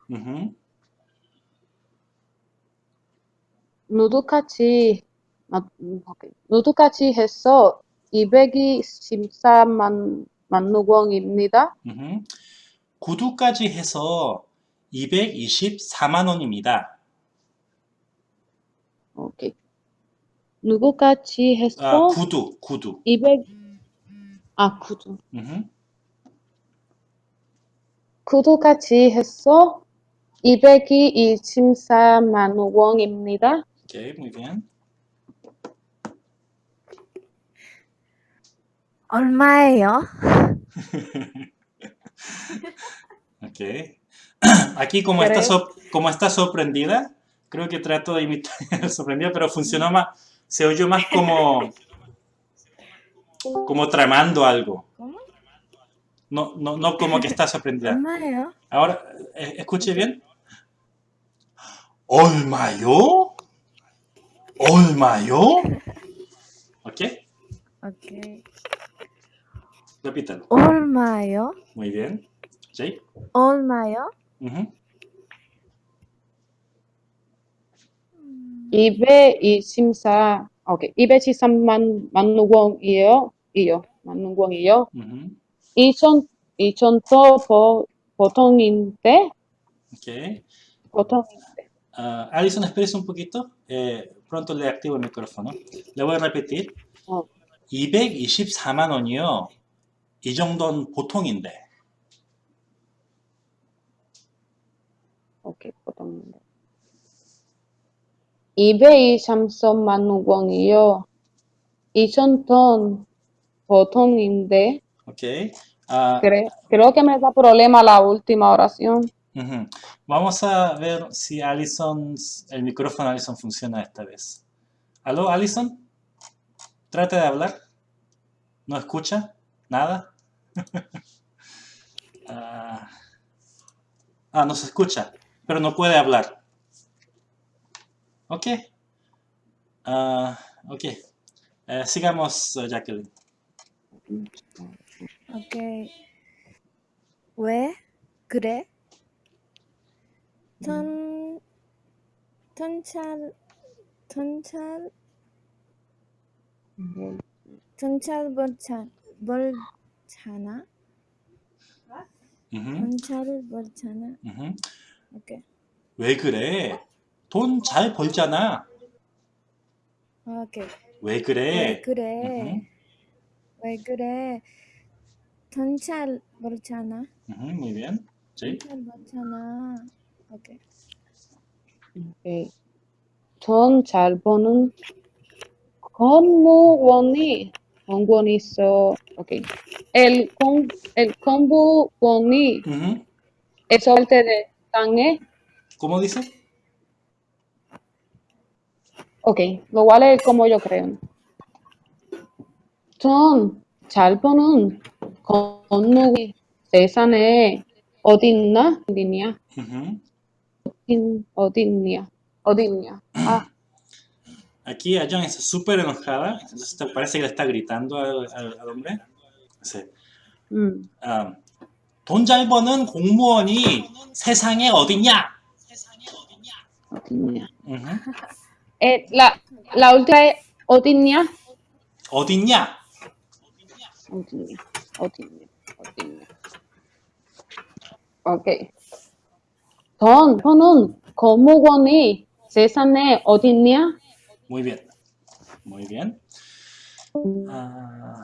아, 음, 오케이. 누드같이 해서 224만, 만누공입니다. 구두까지 해서 224만 원입니다. 오케이. 누구같이 아, 했어? 구두, 구두. 200, 아, 구두. ujú. 구두같이 했어? 224만 원입니다. Ok, muy bien. 얼마예요? *laughs* Ok. *clears throat* Aquí como está, so, como está sorprendida, creo que trato de imitar *laughs* sorprendida, pero funcionó más, se oyó más como, como tramando algo. No, no, no como que está sorprendida. *laughs* Ahora, eh, escuche bien. ¿Olmayo? ¿Olmayo? ¿Ok? Ok. Repítalo. ¿Olmayo? Muy bien. ¿Sí? ¿Olmayo? 224, 오케이. 223만 만누공이에요. 이요. 만누공이요. 2천, 2천도 보, 보통인데. 보통인데. Ah, Alison, espérese un poquito. Eh, pronto le activo el micrófono. Le voy a repetir. 어, 224만 원이요. 이 정도는 보통인데. 오케이. 보통인데. 223만 만누공이요. 2천도 보통인데, Ok. Ah, creo, creo que me da problema la última oración. ujú. Vamos a ver si Alison, el micrófono de Alison funciona esta vez. ¿Aló, Alison? Trate de hablar. ¿No escucha? ¿Nada? *laughs* ah, ah, no se escucha, pero no puede hablar. Ok. Ah, ok. Eh, sigamos, eh, Jacqueline. 오케이. 왜 그래? 전 전찰 전찰 전찰 멀잖 멀잖아? 음흠, 돈 잘 벌잖아. 오케이. 왜 그래? 돈 잘 벌잖아. 아, 오케이. 왜왜 그래? 그래? 음흠, 왜 그래? 돈 잘 벌잖아. 음흠, muy bien. 돈 Jay. 잘 벌잖아. 오케이. 오케이. 돈 잘 버는 공무원이 공무원이 있어. 오케이. El con el 공무원이 음흠. es parte de ¿eh? ¿Cómo dice? Ok, lo voy a como yo creo. Ton, chalponun, connugi, cesane, otinna, dinia. Otinia, otinia. Ah. Aquí Ayan está súper enojada, entonces parece que le está gritando al, al, al hombre. Sí. Mm. Ah, 돈 잘 버는 공무원이 세상에 어딨냐? 어딨냐? Eh, la, la última es 어딨냐? 어딨냐? 어딨냐? 어딨냐? 어딨냐? 오케이. 돈 버는 건목원이 세상에 어딨냐? Muy bien. Muy bien. Ah,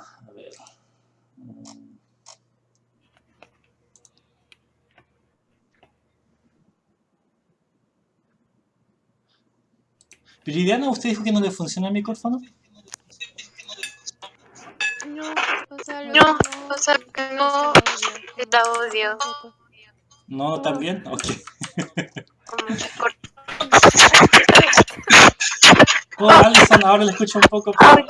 Viridiana, ¿usted dijo que no le funciona el micrófono? No, o sea, No, que no, o sea, que no no está audio. ¿No también? Ok. Oh, *laughs* Alison, ahora le escucho un poco. pero-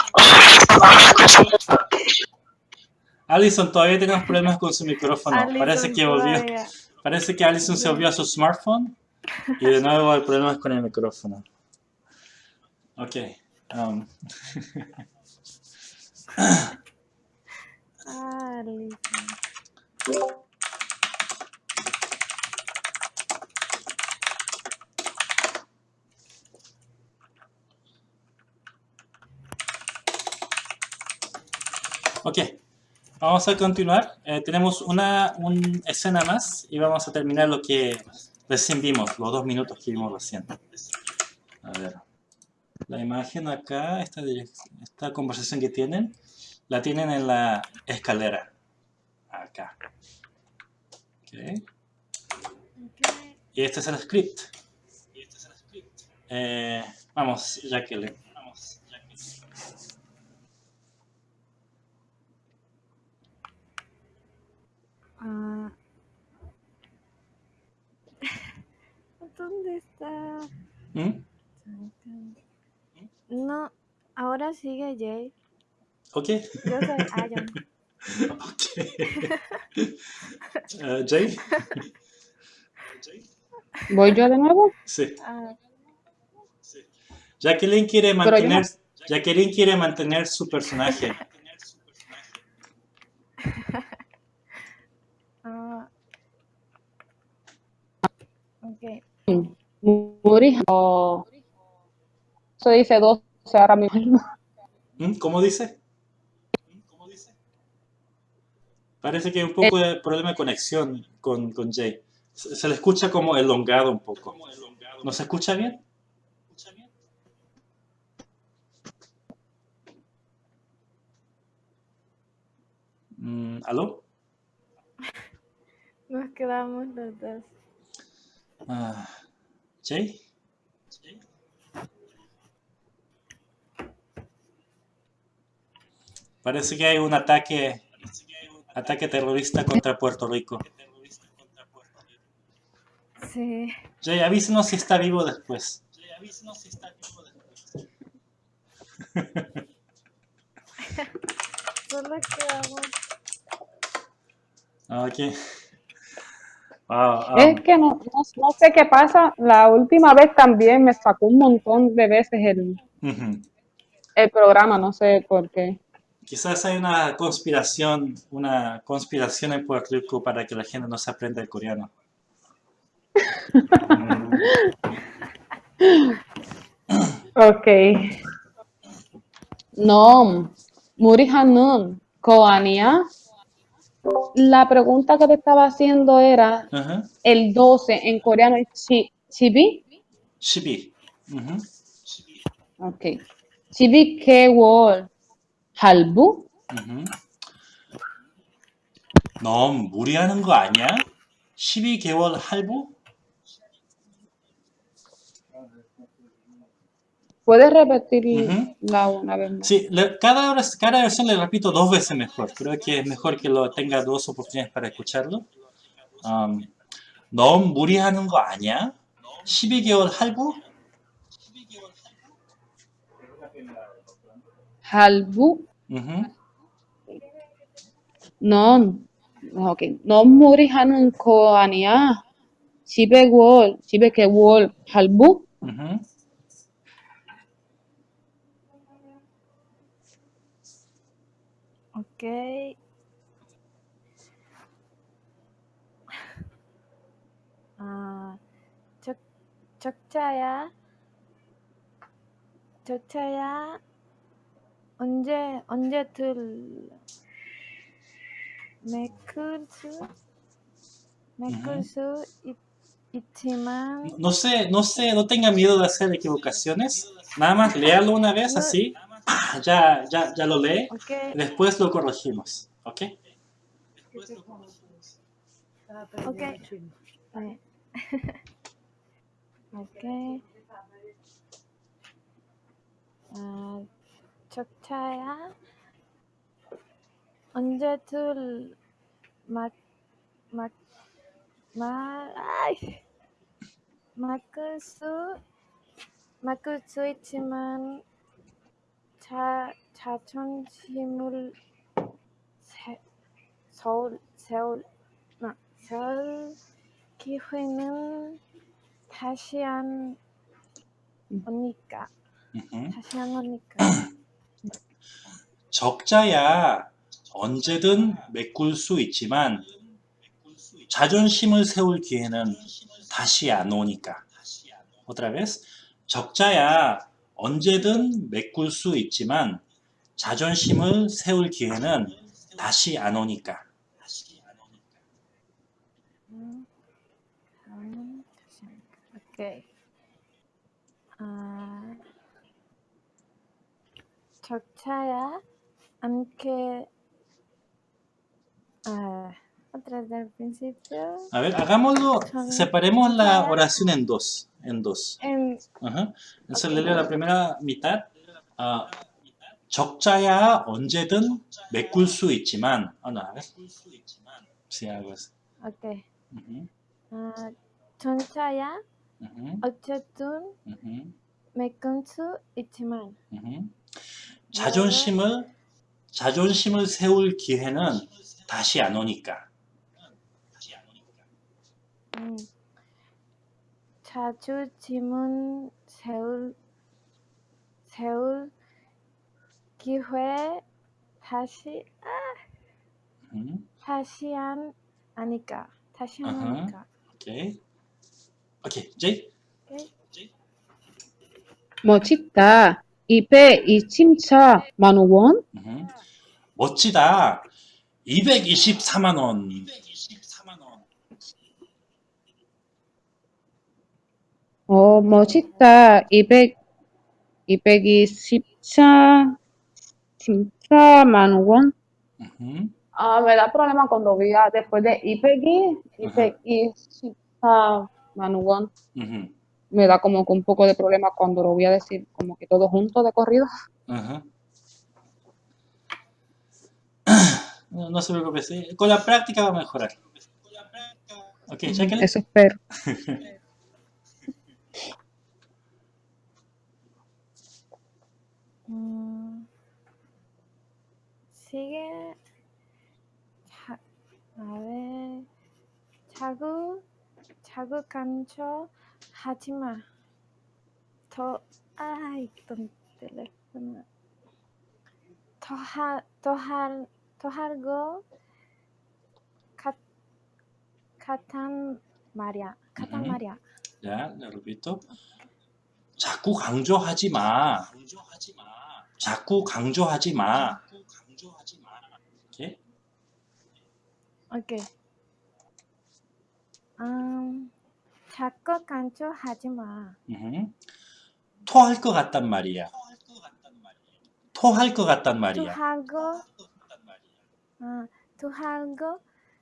Alison, todavía tenemos problemas con su micrófono. Parece Alison que volvió. todavía. Parece que Alison se volvió a su smartphone y de nuevo hay problemas con el micrófono. Ok. um. *laughs* Vamos a continuar. Eh, tenemos una, una escena más y vamos a terminar lo que recién vimos, los dos minutos que vimos recién. La imagen acá, esta, esta conversación que tienen, la tienen en la escalera. Acá. Ok. Y este es el script. Eh, vamos, Jacqueline. Ah. ¿Dónde está? ¿Mm? No, ahora sigue Jay. Ok. Yo soy Ayon. *laughs* *laughs* Eh, Jay. ¿Voy yo de nuevo? Sí. Ah, Jacqueline quiere yo no- mantener, Jacqueline quiere mantener su personaje. *laughs* ah. Ok. Muri o se dice 12 ahora mismo. ¿Mm? ¿Cómo dice? Parece que hay un poco de problema de conexión con, con Jay. Se, se le escucha como elongado un poco. ¿No se escucha bien? Mm, ¿Aló? Nos quedamos los dos. Ah, ¿Jay? Parece que hay un ataque, ataque terrorista contra Puerto Rico. Sí. Jay, avísenos si está vivo después. *laughs* Solo quedamos. Ok. Wow, um, Es que no, no, no sé qué pasa. La última vez también me sacó un montón de veces el, ujú. el programa, no sé por qué quizás hay una conspiración, una conspiración en Puerto Rico para que la gente no se aprenda el coreano. *laughs* ok. No, Muri Hanun, Koania. La pregunta que te estaba haciendo era el 12 en coreano es chi, chibi. Chibi. Uh -huh. Ok. Chibi ke wol. 할부? Mhm. 너무 무리하는 거 아니야? 12개월 할부? ¿Puedes repetir Ujú. la una vez más? Sí, le- cada, hora- cada versión le repito dos veces mejor. Creo que es mejor que lo tenga dos oportunidades para escucharlo. Um, 너무 무리하는 거 아니야? 12개월 할부? 할부? Mhm. 넌, 오케이. 넌 무리하는 거 아니야? 12개월, 12개월 할부? Mhm. Ok. 아, 적, 적자야. 적자야. 언제, 언제 들, 메클 수, 메클 수 있, 있지만, No sé, no sé, no tenga miedo de hacer equivocaciones. Nada más léalo una vez así. ¡pah! *clears throat* Ya, ya, ya lo lee. ok, Después lo corregimos. ¿Ok? ok. 네. *laughs* 오케이. 아, 적차야. 언제들 막, 막, 말, 아이, 막을 수, 막을 수 있지만, 자, 자존심을 세, 서울, 세울, 나, 세울 기회는 다시 한 Mhm. 다시 한 오니까 *clears throat* 적자야 언제든 메꿀 수 있지만 자존심을 세울 기회는 다시 안 오니까. Otra vez. 적자야 언제든 메꿀 수 있지만 자존심을 세울 기회는 다시 안 오니까. 음, 오케이 아 적차야 않게 아 otra vez del principio A ver, hagámoslo, separemos la oración en dos. En dos. en Ajá. Entonces le leo la primera mitad. 아, 적자야 언제든 메꿀 수 있지만. 아, no, a ver. Sí, algo así. 오케이 Ujú, 아 전차야 ujú, 어쨌든 ujú, 메꿀 수 있지만 ujú. 자존심을 자존심을 세울 기회는 다시 안 오니까. 음, 자존심은 세울 세울 기회 다시 아, Ujú, 다시 한 아니까 다시 한 아하. 아니까 Ok. Ok, Jay. 오케이. 멋있다. 입에 이 침차 만오 원. 음, 멋지다. 224만 원. 224만 원. 어, 멋있다. 200 224 24만 원. 음. Ah, me da problema cuando vi después de IPG, IPG, uh -huh. uh, Manugon. Uh -huh. me da como que un poco de problema cuando lo voy a decir como que todo junto de corrido. Ajá. *clears throat* No, no se preocupe, sí. con la práctica va a mejorar. Ok, Jacqueline. Eso espero. *laughs* 음, 시계 자, 아왜 자꾸 자꾸 간cho 하지마 더 아이 또 텔레폰 더할더할 더 할거 같 같단 말이야 같단 음. 말이야 Ya, le repito. 자꾸 강조하지 마. 자꾸 강조하지 마. 오케이? 오케이. 음, 자꾸 간초하지 마. Ujú. 토할 것 같단 말이야. 토할 것 같단 말이야. 투하고, 아, 투하고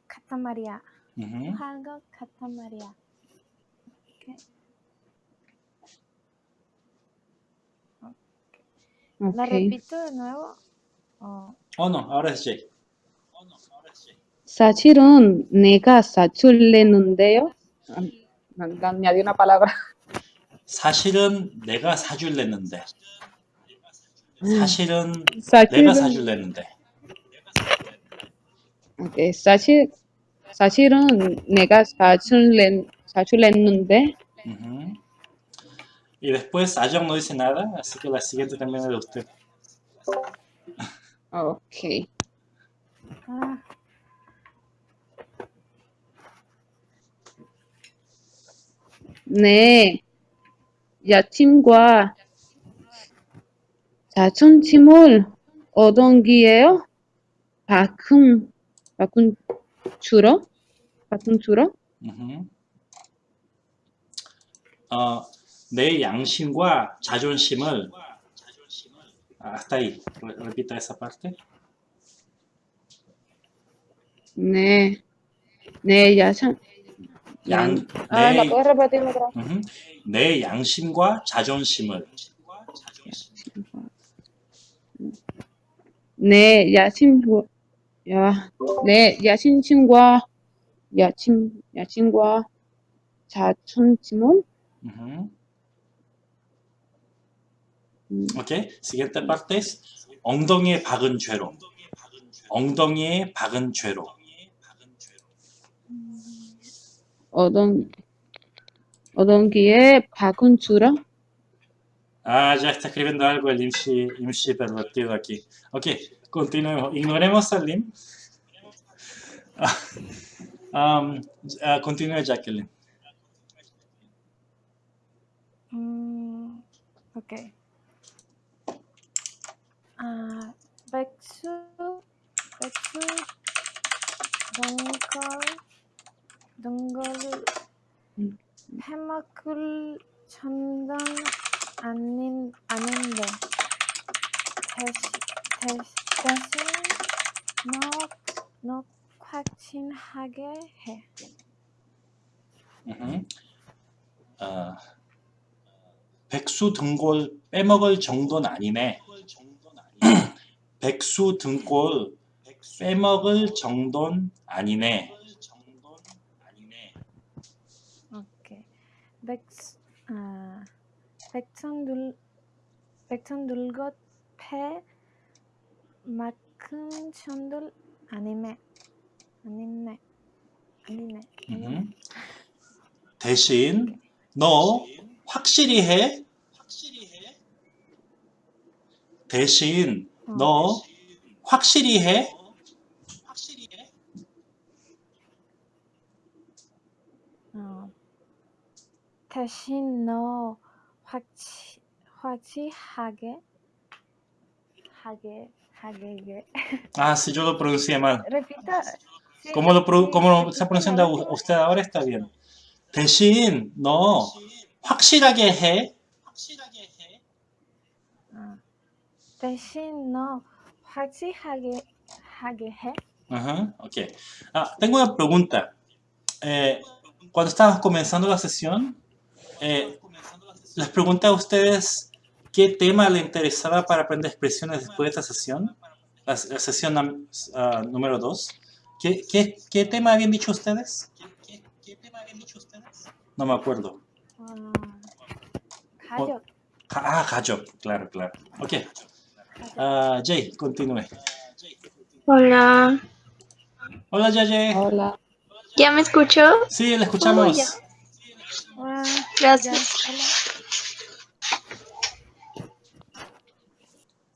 같단 말이야. Ujú. 투하고 같단 말이야. 오케이. La Ok. repito de nuevo. 어, Oh, no, ahora. 사실은 내가 사줄랬는데요. 아, 난, 난 añadí una palabra. 사실은 내가 사줄랬는데. 사실은 사실은- 내가 사줄랬는데. Ok, 사실 사실은 내가 사줄랬 사줄랬는데. Y después Ayong no dice nada, así que la siguiente también es de usted. Ok. 아, 네, 여친과 자존심을 얻은 기예요. 바꾼 바꾼 주로 바꾼 주로. 어, 내 양심과 자존심을 hasta ahí. Re- Repita esa parte. 네, 네 야상 양, 아, ¿la 내, otra vez? ujú. 내 양심과 자존심을 네, 야친구, 야, 네, 야친친과, 야친, 야친과 자존심을, Ujú. 음, Ok, siguiente parte 엉덩이에 박은 죄로. 엉덩이에 박은 죄로. Odon, Odon기의 Bakuntura. Ah, ya está escribiendo algo el Imshi, Imshi pervertido aquí. Ok, continuemos. Ignoremos al Lim. um, uh, continúe, Jacqueline. Mm, ok. Uh, Beksu, Beksu, Bonkar. 동거를 음. 해먹을 천당 아닌, 아닌데, 대신, 대신, 대신, 너, 너 확신하게 해. 아, 백수 등골 빼먹을 정도는 아니네. *clears throat* 백수 등골 빼먹을 정도는 아니네. 오케이. 백수, 아, 백천 둘, 백천 둘것 패 막큰 천들 아니네. 아니네. 아니네. 우흠. 대신 너 확실히 해. 대신 너 확실히 해. 대신 너 확치, 확실하게 하게 하게 Ah, si yo lo pronuncié mal. repita sí, ¿Cómo lo, pro- sí, cómo lo repita está pronunciando la u- usted ahora? Está bien. 대신 너 확실하게 해. 어. 대신 너 확실하게 하게 해. Ajá, ok. Ah, tengo una pregunta. Eh, cuando estábamos comenzando la sesión, eh, les pregunté a ustedes qué tema le interesaba para aprender expresiones después de esta sesión, la, la sesión uh, número 2. ¿Qué, ¿Qué, qué, tema habían dicho ustedes? No me acuerdo. Ah, Hayop, oh, ah, claro, claro. Ok. Uh, Jay, continúe. Hola. Hola, Yaye. Hola. ¿Ya me escuchó? Sí, la escuchamos. Oh, Gracias.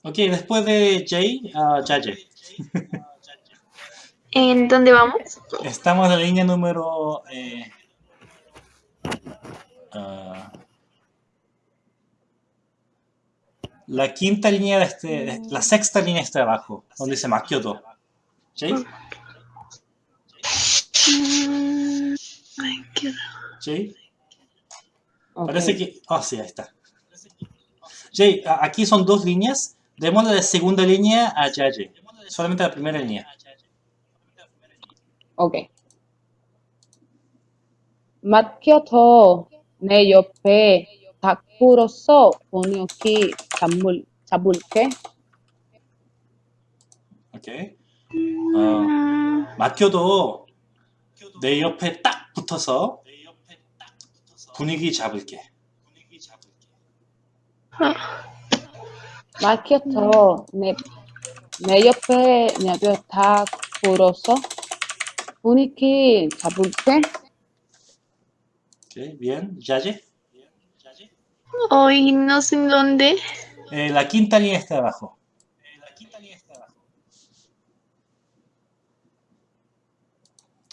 Ok, después de Jay, ah, Jaye. *laughs* ¿En dónde vamos? Estamos en la línea número... eh, ah, la quinta línea de este... de- la sexta línea está abajo, donde dice Makyoto. ¿Sí? Mm, Jay. Ok. Parece que... Ah, sí, ahí está. Jay, a- aquí son dos líneas. Démosle la segunda línea a Yaye. Solamente la primera línea. Ok. 맡겨둬 내 옆에 닭으로서 번역기 잡물, 잡을게. 오케이. 어, 맡겨도 내 옆에 딱 붙어서 분위기 잡을게. 맡겨둬 내, 내 옆에 내 옆에 닭으로서 분위기 잡을게. Ok, bien. Yaye. Hoy no sé en dónde. Eh, la quinta línea está abajo.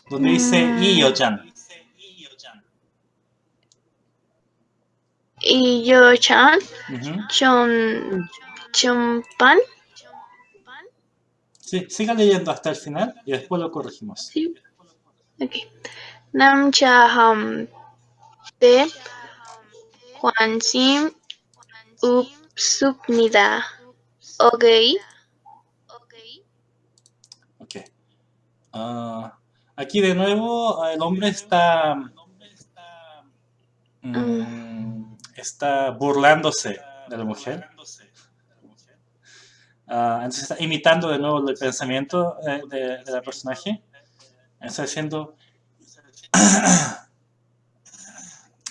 Donde dice y Y yo, Chan, Ujú. Chon, Chompan. Sí, siga leyendo hasta el final y después lo corregimos. Ok. Namcha Ham Te Juansim Upsupnida. Ok. Ok. Ah, aquí de nuevo el hombre está mm, está burlándose de la mujer. Ah, entonces está imitando de nuevo el pensamiento eh, de, de la personaje. Está diciendo *clears throat*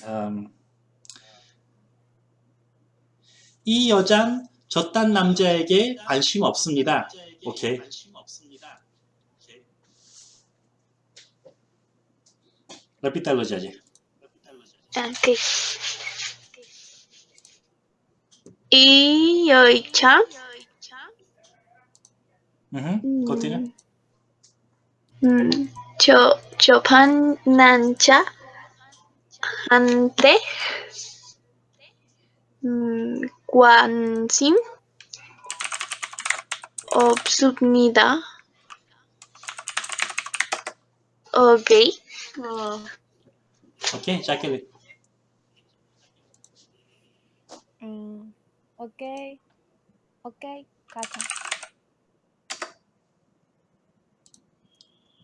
um, 이 여잔 저딴 남자에게 관심 없습니다. 오케이. Repítalo, Yaye. Ok. Y yo, Chan. Ujú, Continúa. Mm, Cho, Chopan Nancha Ante mm, Kwansim Obsubnida Ok Oh, Ok, Jacqueline. Mm, ok. Ok, casa.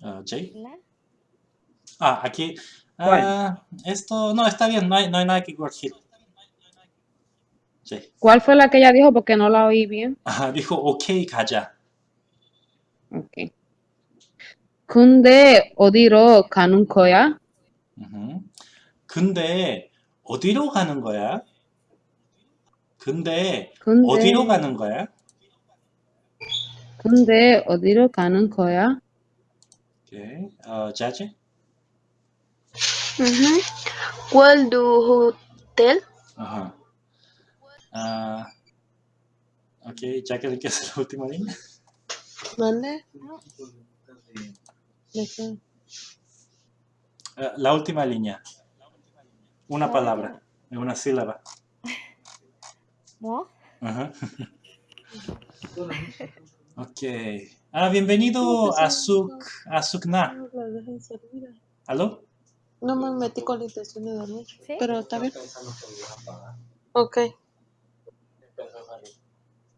Ah, Jay. ¿La? Ah, aquí. Ah, esto, no, está bien, no hay, no hay nada que corregir. Jay. ¿Cuál fue la que ella dijo? Porque no la oí bien. Ah, dijo, ok, 가자. Ok. 근데 어디로 가는 거야? ujú. 근데 어디로 가는 거야? 근데 근데, 어디로 가는 거야? 근데 어디로 가는 거야? 오케이. 어, 자지? ujú. ¿Cuál du hotel? Ajá. Ah, ok, Jacqueline, ¿qué es la última línea? ¿Mande? No. ¿De qué? Ah, la última línea. Una La palabra, una sílaba. ¿No? Ajá. *laughs* Ok. Ah, bienvenido a Suk, a Sukna. ¿Aló? No me metí con la intención de dormir. ¿Sí? Pero está bien. Ok. Eh,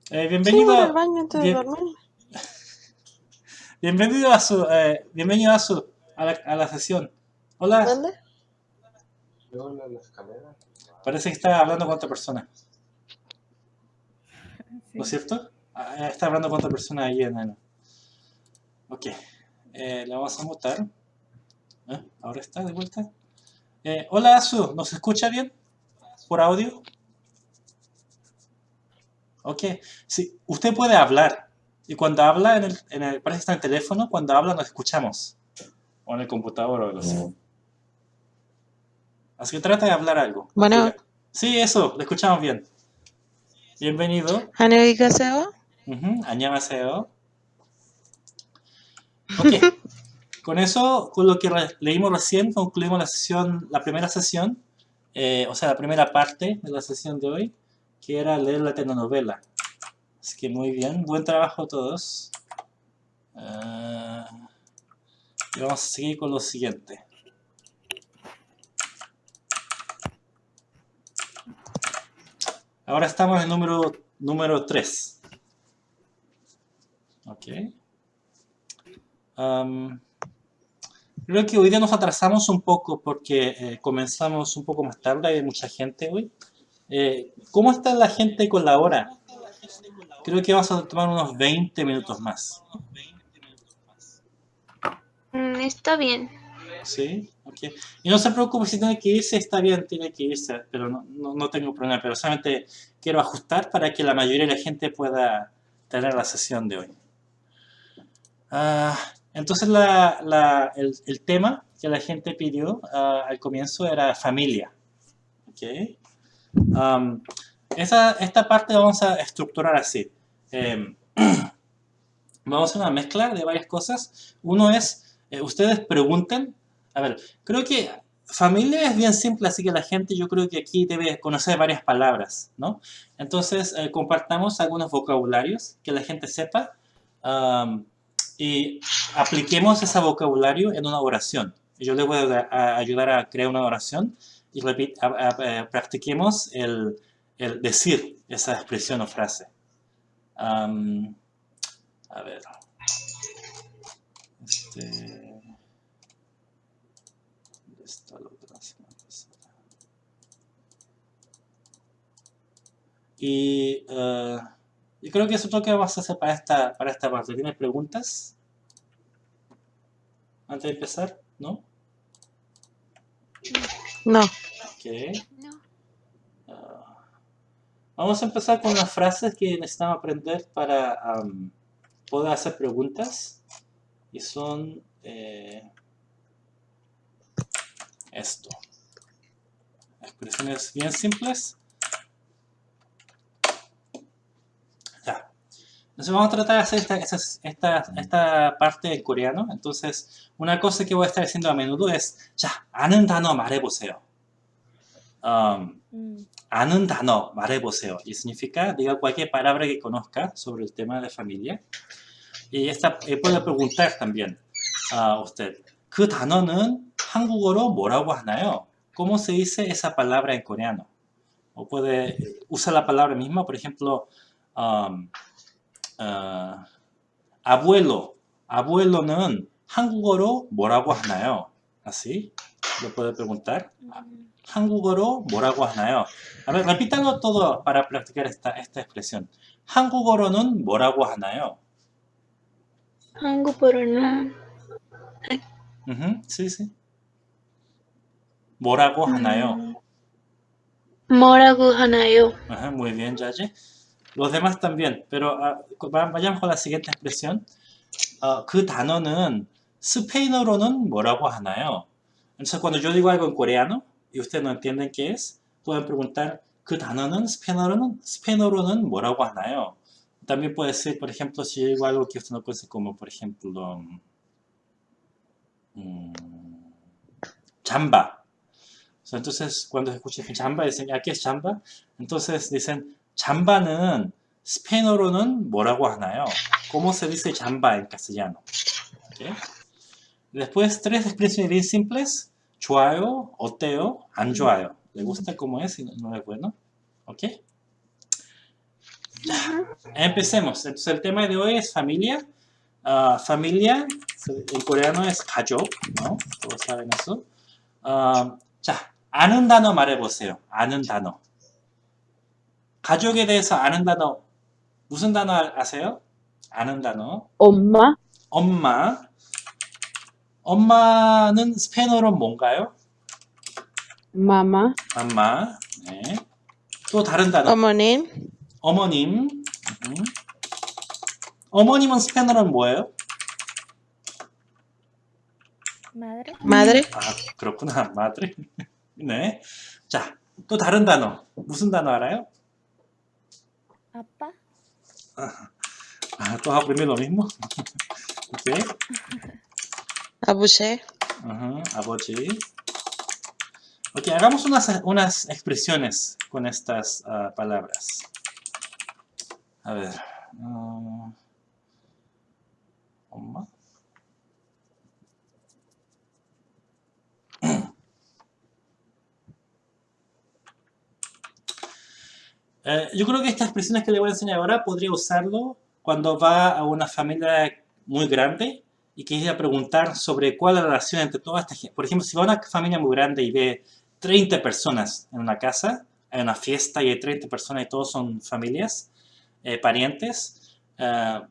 Sí, bienvenido, voy al baño antes de bien- dormir. *laughs* bienvenido a su, eh, bienvenido a su, a la, a la sesión. Hola, ¿Mande? parece que está hablando con otra persona, ¿no es cierto? Ah, está hablando con otra persona ahí en el... Ok, eh, la vamos a mutar. ¿Eh? ¿Ahora está de vuelta? Eh, hola, Azu, ¿nos escucha bien? ¿Por audio? Ok, sí, usted puede hablar. Y cuando habla, en el, en el, parece que está en el teléfono, cuando habla nos escuchamos. O en el computador o algo así. Así que trata de hablar algo. Bueno. Sí, eso, le escuchamos bien. Bienvenido. 안녕히가세요. Ujú, 안녕하세요. Ok. *laughs* Con eso, con lo que re- leímos recién, concluimos la sesión, la primera sesión, eh, o sea, la primera parte de la sesión de hoy, que era leer la telenovela. Así que muy bien, buen trabajo a todos. Ah, Y vamos a seguir con lo siguiente. Ahora estamos en el número, número 3. Ok. Um, creo que hoy día nos atrasamos un poco porque eh, comenzamos un poco más tarde, hay mucha gente hoy. Eh, ¿Cómo está la gente con la hora? Creo que vamos a tomar unos 20 minutos más. Mm, está bien. ¿Sí? Ok. Y no se preocupe si tiene que irse, está bien, tiene que irse, pero no, no, no tengo problema. Pero solamente quiero ajustar para que la mayoría de la gente pueda tener la sesión de hoy. Ah, entonces la, la, el, el, tema que la gente pidió uh, al comienzo era familia. ¿okay? Um, esa, esta parte vamos a estructurar así. Eh, *clears throat* vamos a hacer una mezcla de varias cosas. Uno es, eh, ustedes pregunten. A ver, creo que familia es bien simple, así que la gente yo creo que aquí debe conocer varias palabras, ¿no? Entonces, eh, compartamos algunos vocabularios que la gente sepa. Um, y apliquemos ese vocabulario en una oración. Yo les voy a, a ayudar a crear una oración y repit, a, a, practiquemos el, el, decir esa expresión o frase. Um, a ver. Este, ¿Dónde está la otra semana pasada? Y... Uh, yo creo que eso es lo que vamos a hacer para esta, para esta parte. ¿Tienes preguntas? Antes de empezar, ¿no? No. Ok. Uh, vamos a empezar con las frases que necesitamos aprender para um, poder hacer preguntas. Y son eh, esto. Expresiones bien simples. Entonces vamos a tratar de hacer esta, esta, esta parte en coreano. Entonces, una cosa que voy a estar haciendo a menudo es 자, 아는 단어 말해보세요. Um, mm. 아는 단어 말해보세요. Y significa, diga cualquier palabra que conozca sobre el tema de familia. Y esta eh, puede preguntar también a usted. 그 단어는 한국어로 뭐라고 하나요? ¿Cómo se dice esa palabra en coreano? O puede usar la palabra misma, por ejemplo, um, Uh, abuelo, abuelo는 한국어로 뭐라고 하나요? Así, lo puede preguntar. 한국어로 뭐라고 하나요? A ver, repítanlo todo para practicar esta, esta expresión. 한국어로는 뭐라고 하나요? 한국어로는 uh -huh, sí, sí. 뭐라고 하나요? 뭐라고 하나요? Uh -huh, muy bien, Yaye. Los demás también, pero uh, vayamos con la siguiente expresión. Uh, 그 단어는 스페인어로는 뭐라고 하나요? Entonces, cuando yo digo algo en coreano y ustedes no entienden qué es, pueden preguntar 그 단어는 스페인어로는, 스페인어로는 뭐라고 하나요? También puede ser, por ejemplo, si digo algo que usted no conoce como, por ejemplo, um, chamba. Entonces, cuando escuchen chamba, dicen, ¿a qué es chamba? Entonces dicen, 잠바는 스페인어로는 뭐라고 하나요? ¿Cómo se dice chamba en castellano? ¿Okay? Después, tres expresiones simples. 좋아요, 어때요, 안 좋아요. ¿Le gusta cómo es y no es bueno? ¿Ok? Empecemos. Entonces, el tema de hoy es familia. Uh, familia, en coreano es 가족, ¿no? Todos saben eso. Uh, 자, 아는 단어 말해보세요. 아는 단어. 가족에 대해서 아는 단어 무슨 단어 아세요? 아는 단어 엄마 엄마 엄마는 스페인어로 뭔가요? 마마 마마 네. 또 다른 단어 어머님 어머님 음. 어머님은 스페인어로는 뭐예요? Madre 아 그렇구나 *laughs* madre 네. 자, 또 다른 단어 무슨 단어 알아요? Apa. ¿Tú vas a lo mismo? *laughs* ¿Sí? Abuché. Ajá, hagamos unas, unas expresiones con estas uh, palabras. A ver. Ah, Eh, yo creo que estas expresiones que le voy a enseñar ahora podría usarlo cuando va a una familia muy grande y quisiera preguntar sobre cuál es la relación entre toda esta gente. Por ejemplo, si va a una familia muy grande y ve 30 personas en una casa, en una fiesta y hay 30 personas y todos son familias, eh, parientes, eh,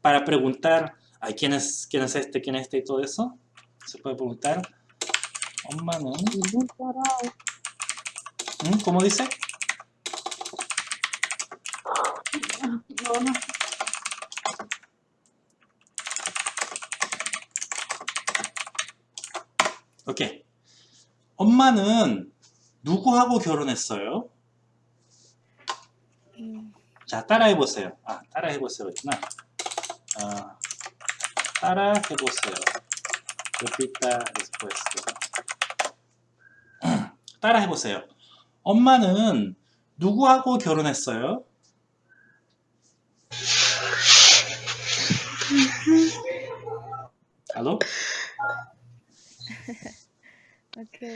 para preguntar a quién es, quién es este, quién es este y todo eso, se puede preguntar. Oh, ¿Mm? ¿Cómo dice? No. 오케이. 엄마는 누구하고 결혼했어요? 자, 따라해보세요. 아, 따라해보세요. 있구나. 아, 따라해보세요. repita después. *clears throat* 따라해보세요. 엄마는 누구하고 결혼했어요? 알로? 오케이.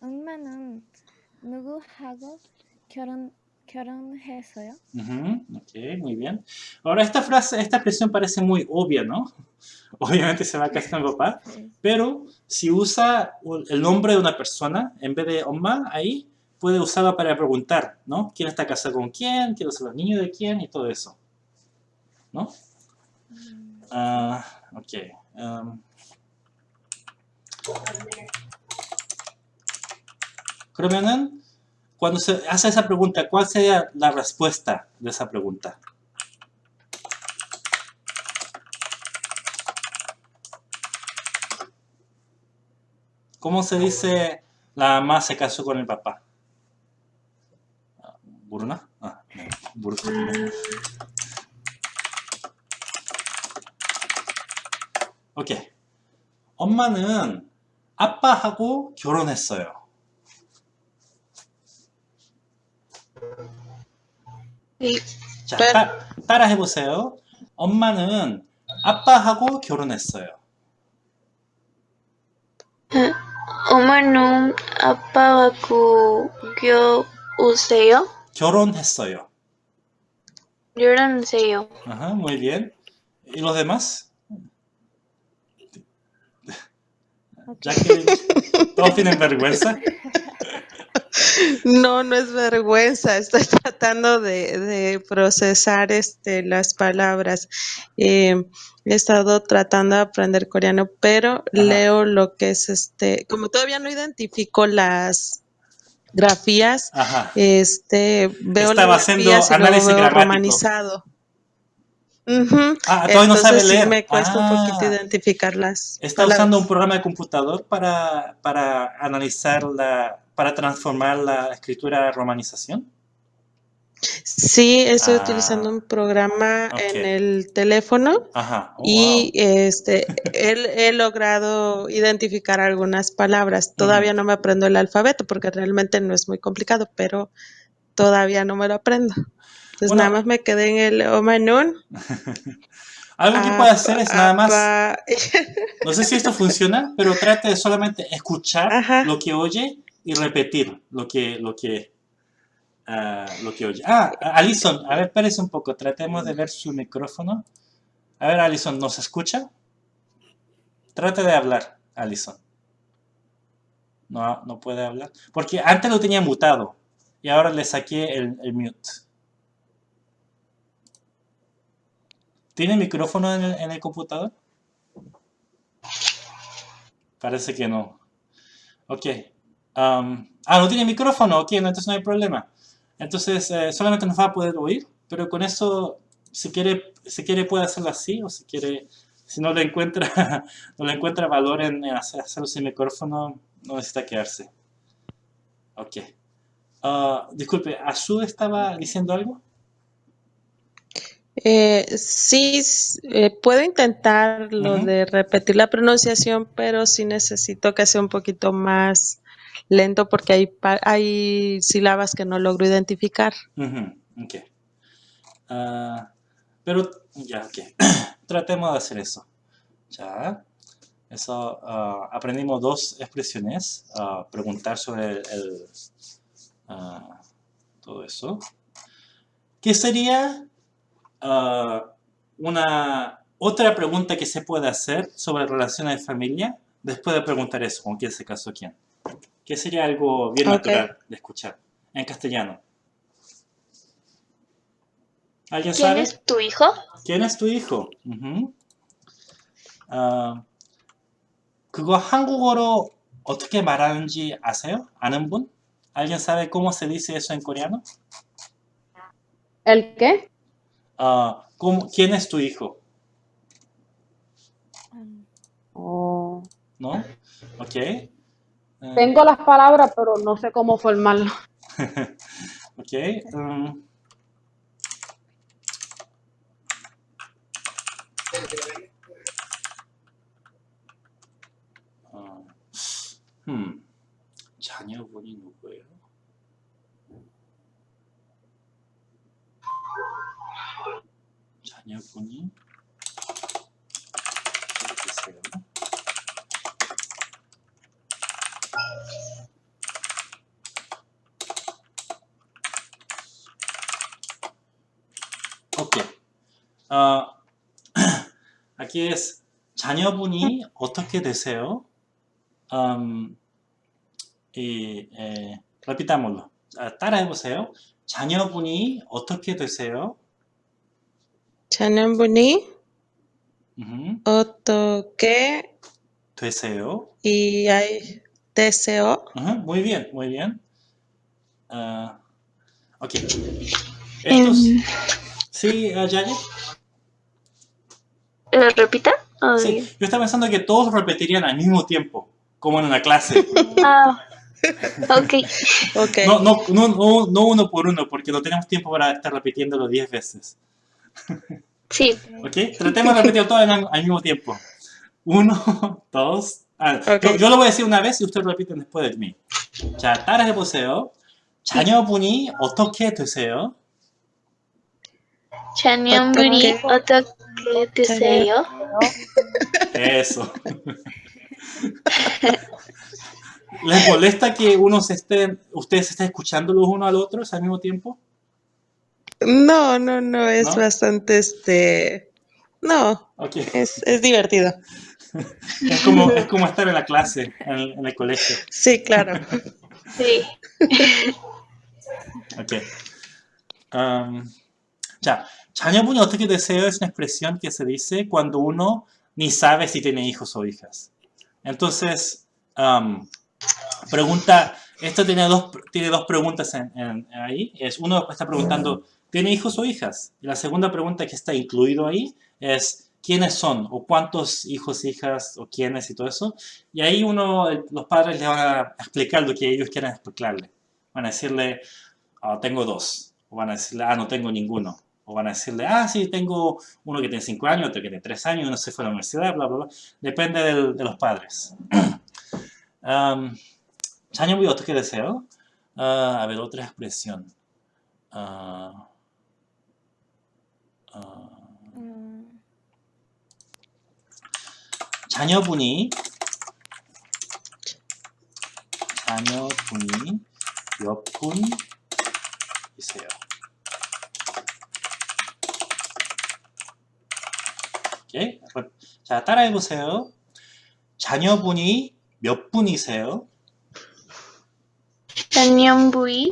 엄마는 누구하고 결혼 결혼했어요? Ujú, ok, muy bien. Ahora esta frase, esta expresión parece muy obvia, ¿no? *laughs* Obviamente se va a casar con el papá, pero si usa el nombre de una persona en vez de 엄마 ahí, puede usarla para preguntar, ¿no? ¿Quién está casado con quién? ¿Quiénes son los niños de quién? Y todo eso. ¿No? Ah, ok. um, 그러면은 cuando se hace esa pregunta, ¿cuál sería la respuesta de esa pregunta? ¿Cómo se dice la mamá se casó con el papá? 모르나? 아, 오케이. 엄마는 아빠하고 결혼했어요. Sí. 자, 따, 따라 해보세요. 엄마는 아빠하고 결혼했어요. 엄마는 아빠하고 겨우세요? 결혼했어요. 결혼하세요. Ajá, muy bien. ¿Y los demás? Ya que todos tienen vergüenza. No, no es vergüenza. Estoy *laughs* tratando de, de procesar este, las palabras. Eh, he estado tratando de aprender coreano, pero leo lo que es este, como todavía no identifico las grafías, Ajá. este, veo Estaba las grafías y luego análisis veo gramático. romanizado. Ujú. Ah, todavía no sabe Entonces sí leer. me cuesta un poquito Ah. identificar las Está palabras. usando un programa de computador para, para analizar la, para transformar la escritura a romanización. Sí, estoy Ah. utilizando un programa en el teléfono Ajá. Oh, y este he, he logrado identificar algunas palabras. Todavía no me aprendo el alfabeto porque realmente no es muy complicado, pero todavía no me lo aprendo. Entonces nada más me quedé en el Omanun. *laughs* Algo que puede hacer es nada más, *laughs* no sé si esto funciona, pero trate de solamente escuchar lo que oye y repetir lo que, lo que, ah, lo que oye. Ah, Alison, a ver, espérese un poco, tratemos de ver su micrófono. A ver, Alison, ¿nos escucha? Trate de hablar, Alison. No, no puede hablar. Porque antes lo tenía mutado y ahora le saqué el, el mute. ¿Tiene micrófono en el, computador? Parece que no. Ok. Am, ah, no tiene micrófono. Ok, entonces no hay problema. Entonces eh, solamente nos va a poder oír, pero con eso, si quiere, si quiere puede hacerlo así, o si quiere, si no le encuentra, *laughs* no le encuentra valor en, en hacer- hacerlo sin micrófono, no necesita quedarse. Ok. Ah, disculpe, ¿Azu estaba diciendo algo? Eh, sí, eh, puedo intentar lo de repetir la pronunciación, pero sí necesito que sea un poquito más lento porque hay, hay sílabas que no logro identificar. Ah, pero, ya, ok. *coughs* Tratemos de hacer eso. Ya. Eso, ah, aprendimos dos expresiones. ah, preguntar sobre el, el, todo eso. ¿qué sería ah, una otra pregunta que se puede hacer sobre relaciones de familia después de preguntar eso, con quién se casó quién? ¿Qué sería algo bien Ok. natural de escuchar en castellano? ¿Alguien ¿Quién sabe? es tu hijo? ¿Quién es tu hijo? 우흠. 아, 그거 한국어로 어떻게 말하는지 아세요? 아는 분? ¿Alguien sabe cómo se dice eso en coreano? ¿El qué? Ah, ¿cómo- ¿Quién es tu hijo? Oh, ¿No? Ok. Eh, Tengo las palabras, pero no sé cómo formarlo. *laughs* ok. mm. 어, 음, 자녀분이 누구예요? 자녀분이 계세요? 오케이. 어, aquí es 자녀분이 어떻게 되세요? 음, 이, 에, repitámoslo. 아, 따라해보세요. 자녀분이 어떻게 되세요? Chanambuni, Ujú. Otoke Deseo. y hay deseo. Muy bien, muy bien. Ah, ok. Estos. Em. Sí, ah, ¿Lo ¿Eh, repita? Ah, sí, yo estaba pensando que todos repetirían al mismo tiempo, como en una clase. *laughs* Ah, ok. Ok. No, no, no, no, no uno por uno, porque no tenemos tiempo para estar repitiéndolo 10 veces. Sí. ¿Ok? Tratemos de repetirlo todo al, al mismo tiempo. Uno, *laughs* dos. Ah, Ok. yo, yo lo voy a decir una vez y ustedes lo repiten después de mí. 자, 따라해보세요. 자녀분이 어떻게 되세요? 자녀분이 어떻게 드세요? Eso. *laughs* ¿Les molesta que uno se estén, ustedes se estén escuchando los unos al otros al mismo tiempo? No, no, no, es ¿No? bastante este. No, Ok. es, es divertido. *laughs* Es como, es como estar en la clase, en el, en el colegio. Sí, claro. *laughs* Sí. *laughs* Ok. Um, 자, 자녀분이 어떻게 되세요? Es una expresión que se dice cuando uno ni sabe si tiene hijos o hijas. Entonces, um, pregunta, esto tiene dos, tiene dos preguntas en- en- ahí. Es, uno está preguntando, ¿Tiene hijos o hijas? Y la segunda pregunta que está incluido ahí es quiénes son o cuántos hijos, hijas o quiénes y todo eso. Y ahí uno, los padres les van a explicar lo que ellos quieren explicarle. Van a decirle, oh, tengo dos. O van a decirle, ah, no tengo ninguno. O van a decirle, ah, sí, tengo uno que tiene 5 años, otro que tiene 3 años, uno se fue a la universidad, bla, bla, bla. Depende del, de los padres. *clears throat* um, ¿Sanyo muy otro que deseo? Uh, a ver, otra expresión. Uh, Mm, 자녀분이 자녀분이 몇 분이세요? 오케이. 자, 따라해 보세요. 자녀분이 몇 분이세요? 자녀분이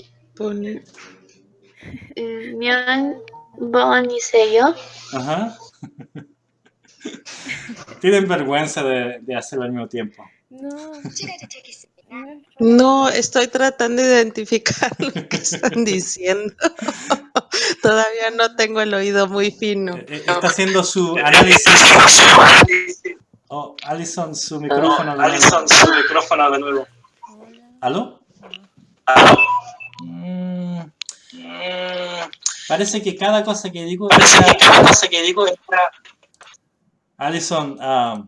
몇 *laughs* Bonnie y yo. Ajá. *laughs* Tienen vergüenza de, de, hacerlo al mismo tiempo. No. No, estoy tratando de identificar *laughs* lo que están diciendo. *laughs* Todavía no tengo el oído muy fino. Eh, eh, está haciendo su análisis. Oh, Alison, su micrófono. Oh, Alison, su micrófono de nuevo. ¿Aló? ¿Aló? Mm. mm parece que cada cosa que digo Parece que cada cosa que digo entra- Alison, ah,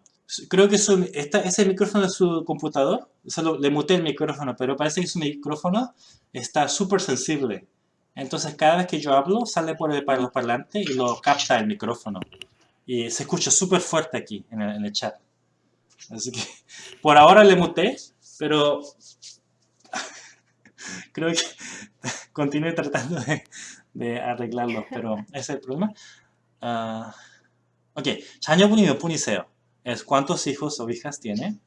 creo que su, esta, ese micrófono de su computador, solo le muté el micrófono, pero parece que su micrófono está súper sensible. Entonces cada vez que yo hablo sale por el, para los parlantes y lo capta el micrófono. Y se escucha súper fuerte aquí en el, en el chat. Así que *laughs* por ahora le muté, pero *laughs* creo que *laughs* continúe tratando de, de arreglarlo, pero *laughs* ese es el problema. Ah, ok, 자녀분이 몇 분이세요? Es cuántos hijos o hijas tiene.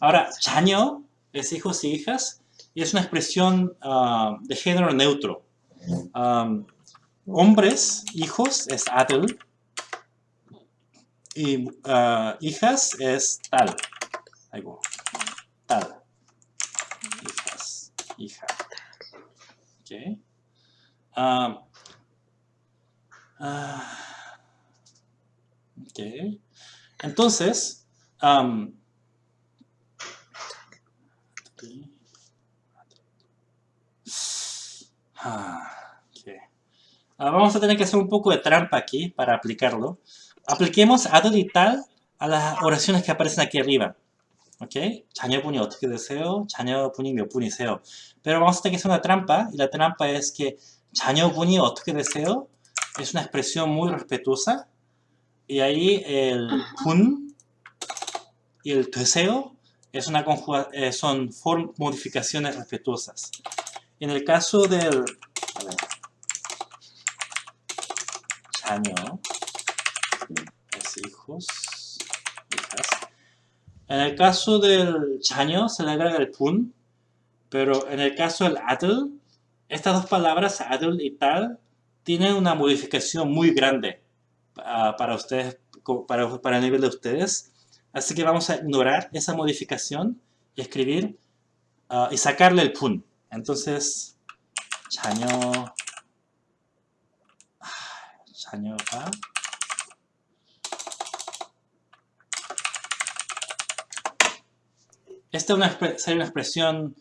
Ahora, 자녀 es hijos y hijas y es una expresión ah, de género neutro. Am, hombres, hijos, es 아들. Y ah, hijas es tal. Algo. Tal. Hijas. Hija. Ok. Am, ah, ok. Entonces, am, ah, ok. Ah, vamos a tener que hacer un poco de trampa aquí para aplicarlo. Apliquemos a들 y tal a las oraciones que aparecen aquí arriba. ¿Ok? 자녀분이 어떻게 되세요? 자녀분이 몇 분이세요? Pero vamos a tener que hacer una trampa y la trampa es que 자녀분이 어떻게 되세요? es una expresión muy respetuosa. Y ahí el hun y el teseo es una eh, son modificaciones respetuosas. En el caso del chaño, es hijos, hijas. En el caso del chaño se le agrega el pun, pero en el caso del atl, estas dos palabras, atl y tal, tienen una modificación muy grande ah, para ustedes, co- para, para el nivel de ustedes. Así que vamos a ignorar esa modificación y escribir ah, y sacarle el pun. Entonces, 자녀, 아, 자녀가 Esta es una, expre- sería una expresión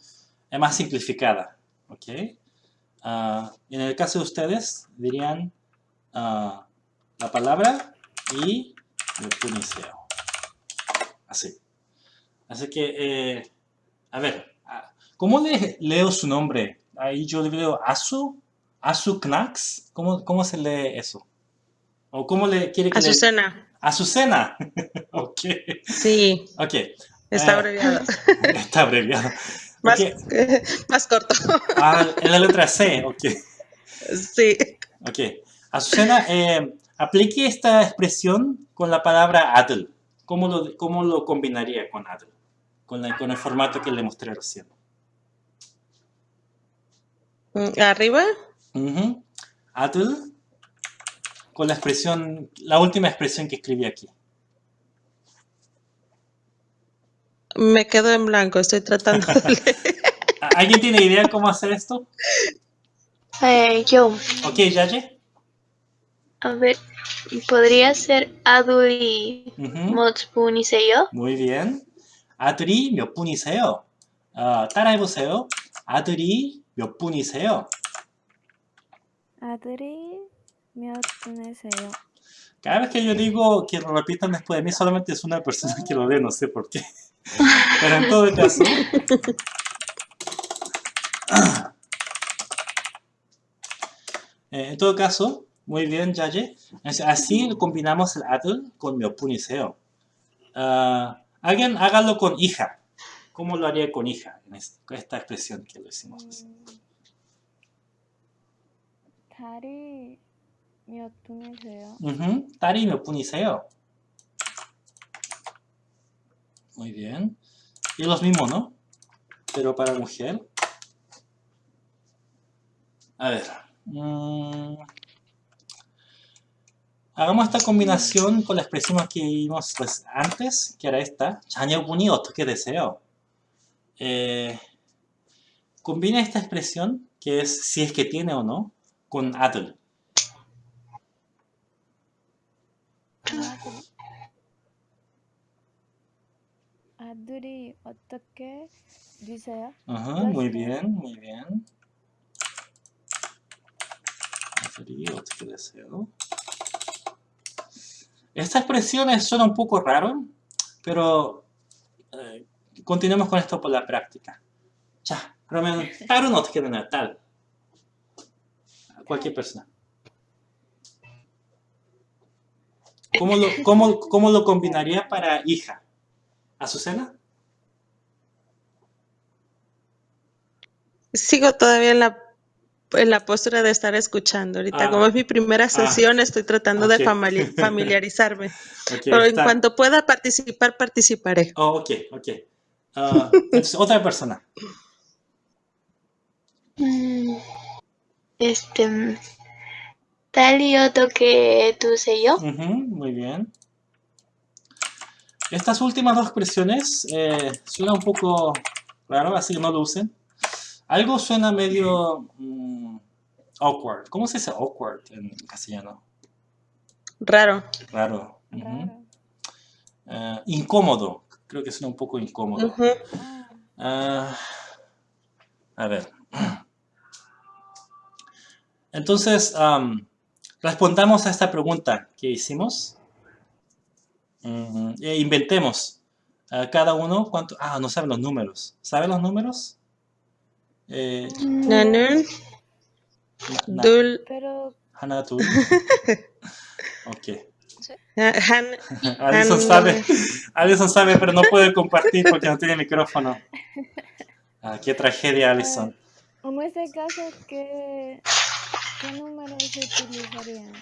eh, más simplificada, ¿ok? Ah, en el caso de ustedes, dirían ah, la palabra y el puniceo. Así. Así que, eh, a ver, ah, ¿cómo le, leo su nombre? Ahí yo le leo Asu, Asu Knax. ¿Cómo, ¿Cómo se lee eso? ¿O cómo le quiere que le- Azucena. Azucena. *laughs* ok. Sí, Ok. está abreviado. *laughs* Está abreviado. Más, *laughs* más corto. Ah, en la letra C, ok. Sí. Ok. Azucena, eh, aplique esta expresión con la palabra adl. ¿Cómo lo, cómo lo combinaría con adl? Con, la- con el formato que le mostré recién. Mm, Arriba. Adl con la expresión, la última expresión que escribí aquí. me quedo en blanco, estoy tratando *laughs* de leer. ¿Alguien tiene idea cómo hacer esto? Eh, yo, Ok, Yaye. a ver, podría ser 아들이 Ujú. 몇 분이세요? Muy bien. 아들이 몇 분이세요? 아, 따라해보세요. 아들이 몇 분이세요? 아들이 몇 분이세요? Cada vez que yo digo que lo repitan después de mí, solamente es una persona que lo lee, no sé por qué. Pero en todo caso... Eh, en todo caso, muy bien, Yaye. Así combinamos el atl con mi opuniseo. Ah, alguien hágalo con hija. ¿Cómo lo haría con hija? En esta expresión que lo hicimos recién. Tari mi opuniseo. Uh. Tari mi opuniseo. Muy bien. Y los mismos, ¿no? Pero para mujer. A ver. Mm, hagamos esta combinación con la expresión que vimos pues, antes, que era esta. que deseo. Eh, combina esta expresión, que es si es que tiene o no, con adl. 들. 아들이 어떻게 되세요? Ajá, muy bien, muy bien. A들이 어떻게 되세요? Esta expresión suena un poco raro, pero eh, continuemos con esto por la práctica. 자, 그러면 딸은 어떻게 되나요? 딸. Cualquier persona. ¿Cómo lo, cómo, cómo lo combinaría para hija? ¿Azucena? Sigo todavía en la en la postura de estar escuchando. Ahorita, Ah. como es mi primera Ah. sesión, estoy tratando de famili- *laughs* familiarizarme. Pero en cuanto pueda participar, participaré. Oh, ok, ok. Ah, entonces, otra persona. Mm, Este. mm, Tal y otro que tú sé yo. Ujú, muy bien. Estas últimas dos expresiones eh, suenan un poco raro, así que no lo usen. Algo suena medio mm, awkward. ¿Cómo se dice awkward en castellano? Raro. Raro. Eh, incómodo. Creo que suena un poco incómodo. Ah, a ver. Entonces, am, respondamos a esta pregunta que hicimos. Mm, e inventemos. a cada uno, ¿cuánto? Ah, no saben los números. ¿Saben los números? Eh, Nanun, na- Dul, Pero Hana, tú. *laughs* Ok. ah, Han, *laughs* Alison Han- sabe, Alison sabe, pero no puede compartir porque no tiene micrófono. Ah, qué tragedia, Alison. en este caso, ¿qué, qué números se utilizarían?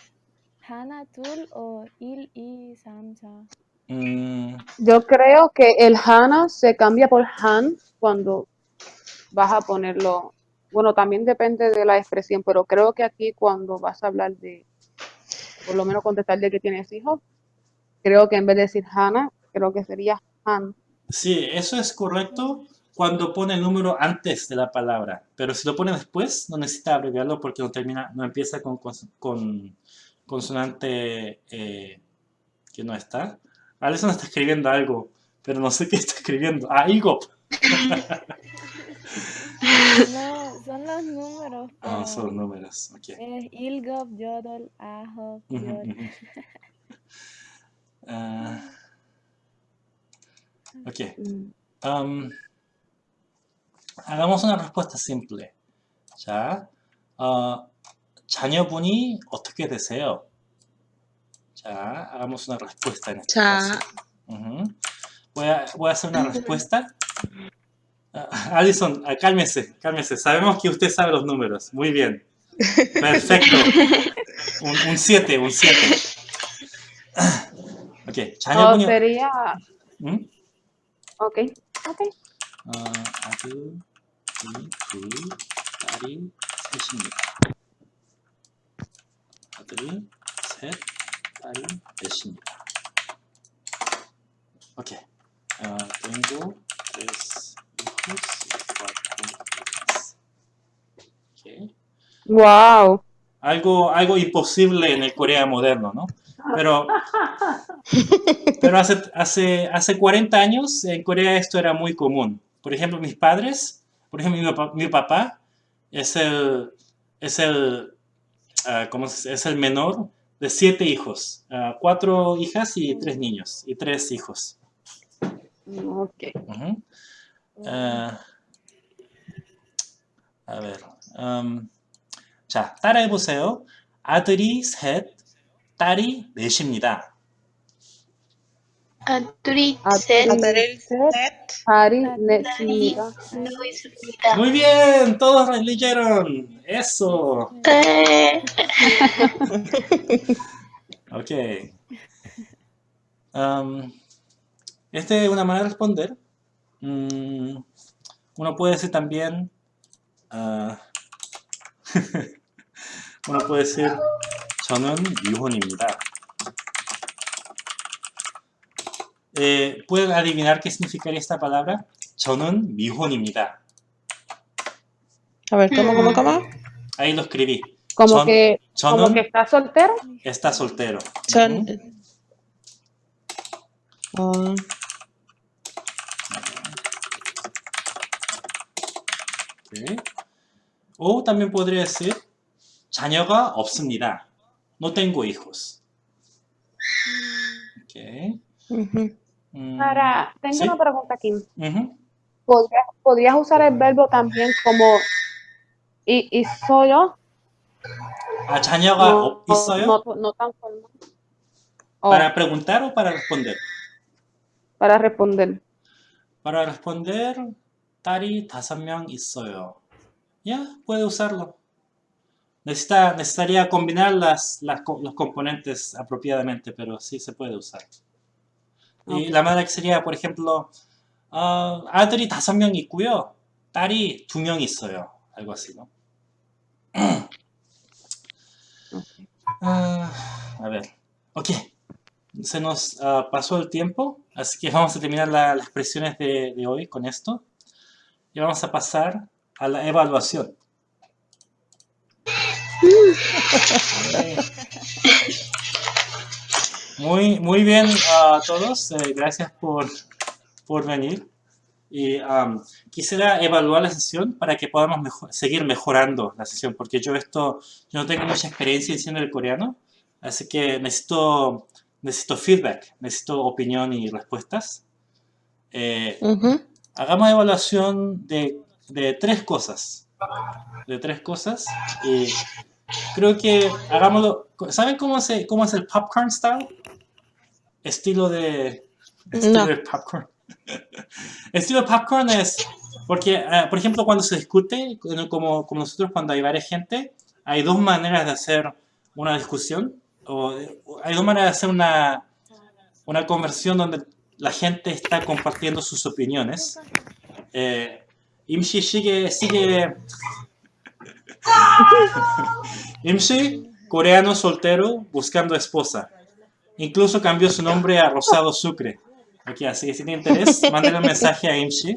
¿Hana, Tul o Il y Samsa? Mm, Yo creo que el Hana se cambia por Han cuando vas a ponerlo. Bueno, también depende de la expresión, pero creo que aquí cuando vas a hablar de, por lo menos contestar de que tienes hijos, creo que en vez de decir Hana, creo que sería Han. sí, eso es correcto cuando pone el número antes de la palabra, pero si lo pone después, no necesita abreviarlo porque no termina, no empieza con, consonante eh, que no está. Alison está escribiendo algo, pero no sé qué está escribiendo. Ah, Igop. *laughs* No, son los números. Ah, son números, ok. Es Ilgop, Yodol, Ahop, Ujú, Yod. ujú. *laughs* Ah, ok. Um, hagamos una respuesta simple. 자, 어, 자녀분이 어떻게 되세요? 자, hagamos una respuesta en este Cha. caso. Ujú. voy, a, voy a hacer una respuesta. Ah, Alison, ah, cálmese, cálmese. Sabemos que usted sabe los números. Muy bien. Perfecto. Un 7, un 7. ok, O 자녀분이... sería, 응? ok, ok. 어, 아들, 이, 둘, 딸이 셋입니다. 아들이 셋, 딸이 넷입니다. 오케이. 어, tengo tres hijos y cuatro hijas. 오케이. Wow. Algo, algo imposible en el Corea moderno, ¿no? Pero, *laughs* pero hace, hace, hace 40 años en Corea esto era muy común. Por ejemplo, mis padres, por ejemplo, mi papá, mi papá es el, es el, ah, ¿cómo se dice? Es el menor de siete hijos, ah, cuatro hijas y tres niños, y tres hijos. Ok. Ujú. 아, a ver. 음, 자, 따라해보세요. 아들이 셋, 딸이 넷입니다. Muy bien, todos lo leyeron. Eso. Eh, Ok. Am, esta es una manera de responder. Mm, uno puede decir también. ah, *laughs* uno puede decir 저는 미혼입니다. Eh, ¿Pueden adivinar qué significaría esta palabra? 저는 미혼입니다. A ver, ¿cómo, cómo, cómo? Ahí lo escribí. Como 전- que, como 저는 que está soltero. está soltero. Son. Oh, Ok. O también podría decir 자녀가 없습니다. No tengo hijos. Ok. ujú. Mm, Para, mm, tengo una pregunta, aquí. ¿Podrías, usar el mm. verbo también como y, y solo? No. Ah, oh, no, no, tan formal. Oh. ¿Para preguntar o para responder? Para responder. Para responder, Tari Tasamyang y soyo. Ya, puede usarlo. Necesita, necesitaría combinar las, las, los componentes apropiadamente, pero sí se puede usar Y la manera que sería, por ejemplo, 어, 아들이 다섯 명 있고요. 딸이 두 명 있어요. algo así, ¿no? *clears throat* Ah, a ver, ok. Se nos ah, pasó el tiempo, así que vamos a terminar la- las expresiones de, de hoy con esto. Y vamos a pasar a la evaluación. *laughs* Muy, muy bien a todos, eh, gracias por, por venir. Y am, quisiera evaluar la sesión para que podamos mejo- seguir mejorando la sesión, porque yo esto, yo no tengo mucha experiencia diciendo el coreano, así que necesito, necesito feedback, necesito opinión y respuestas. Eh, Hagamos evaluación de, de tres cosas, de tres cosas, y creo que hagámoslo, ¿saben cómo, se, cómo es el popcorn style? Estilo de, estilo No. de popcorn. *laughs* Estilo popcorn es, porque, eh, por ejemplo, cuando se discute, como, como nosotros cuando hay varias gente, hay dos maneras de hacer una discusión, o o hay dos maneras de hacer una, una conversión donde la gente está compartiendo sus opiniones. Eh, Imshi sigue, sigue... *laughs* Imshi, coreano soltero, buscando esposa. Incluso cambió su nombre a Rosado Sucre. Ok, así que si tiene interés, *laughs* mándale un mensaje a Imshi.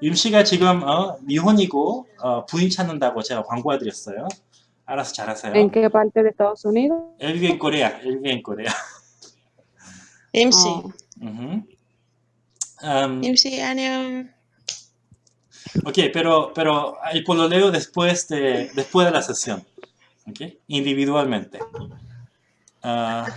임씨가 지금 어, 미혼이고 어, 부인 찾는다고 제가 광고해드렸어요. 알아서 잘하세요. ¿En qué parte de Estados Unidos? Él vive en Corea. Él vive en Corea. 임시. Ujú. Am, 임시 안녕. ok, pero, pero el pololeo después de, después de la sesión. ok, Individualmente. Ah,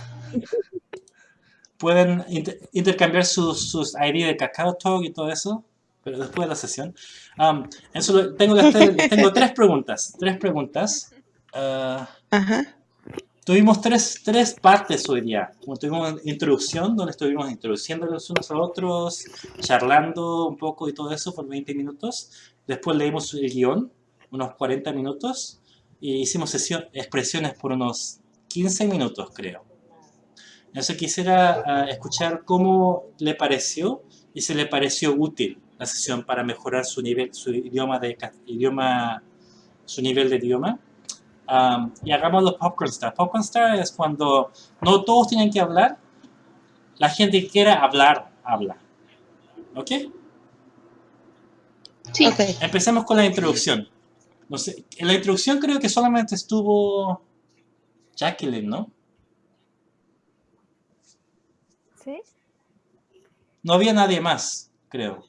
pueden inter- intercambiar sus, sus ID de KakaoTalk y todo eso, pero después de la sesión. Am, eso tengo, que tengo tres preguntas. Tres preguntas. Ah, Tuvimos tres, tres partes hoy día. Como tuvimos introducción, donde estuvimos introduciéndonos unos a otros, charlando un poco y todo eso por 20 minutos. Después leímos el guion, unos 40 minutos, y hicimos sesión, expresiones por unos 15 minutos, creo. Entonces quisiera ah, escuchar cómo le pareció y si le pareció útil la sesión para mejorar su nivel, su idioma de idioma, su nivel de idioma. Um, y hagamos los popcorn star. Popcorn star es cuando no todos tienen que hablar, la gente que quiera hablar, habla. ¿Ok? Sí. Empecemos con la introducción. No sé, en la introducción creo que solamente estuvo Jacqueline, ¿no? ¿Sí? No había nadie más, creo.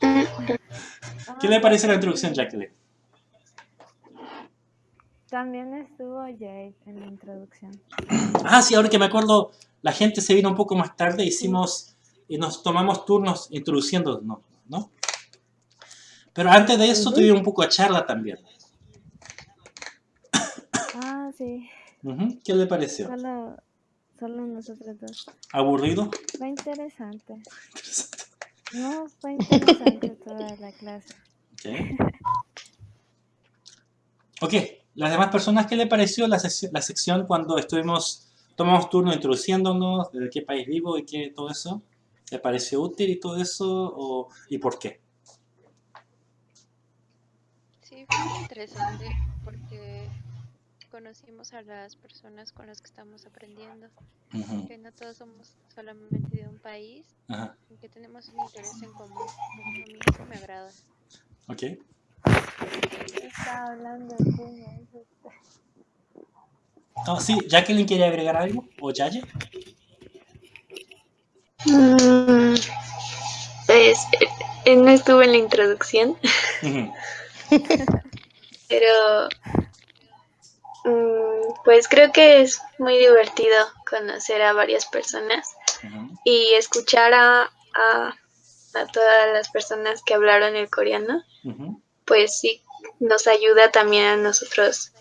¿Qué le parece la introducción, Jacqueline? También estuvo Jade en la introducción. Ah, sí, ahora que me acuerdo, la gente se vino un poco más tarde, hicimos y nos tomamos turnos introduciéndonos, ¿no? Pero antes de eso tuvimos un poco de charla también. Ah, sí. Ujú, ¿Qué le pareció? Solo, solo nosotros dos. ¿Aburrido? Fue interesante. No, fue interesante toda la clase. Ok. Ok, las demás personas, ¿qué le pareció la, sesi- la sección cuando estuvimos, tomamos turno introduciéndonos, de qué país vivo y qué, todo eso? ¿Le pareció útil y todo eso? O, ¿Y por qué? Sí, fue muy interesante porque conocimos a las personas con las que estamos aprendiendo. Que no todos somos solamente de un país, Ajá. y que tenemos un interés en común. A mí eso me agrada. Ok. Estaba hablando está- Oh, sí, Jacqueline quiere agregar algo, o Yaye. Mm, pues eh, no estuve en la introducción, *laughs* pero pues creo que es muy divertido conocer a varias personas y escuchar a, a, a todas las personas que hablaron el coreano, pues sí, nos ayuda también a nosotros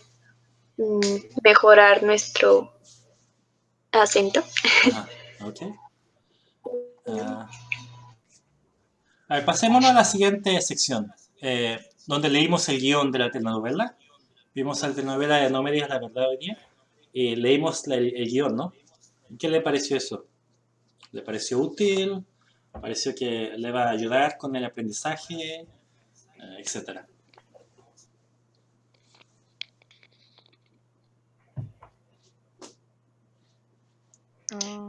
mm, mejorar nuestro acento. Ajá, ok. Ah, a ver, pasémonos a la siguiente sección, eh, donde leímos el guion de la telenovela. Vimos la telenovela de No me digas la verdad hoy día y leímos el guion, ¿no? ¿Qué le pareció eso? ¿Le pareció útil? ¿Pareció que le va a ayudar con el aprendizaje? Eh, etcétera.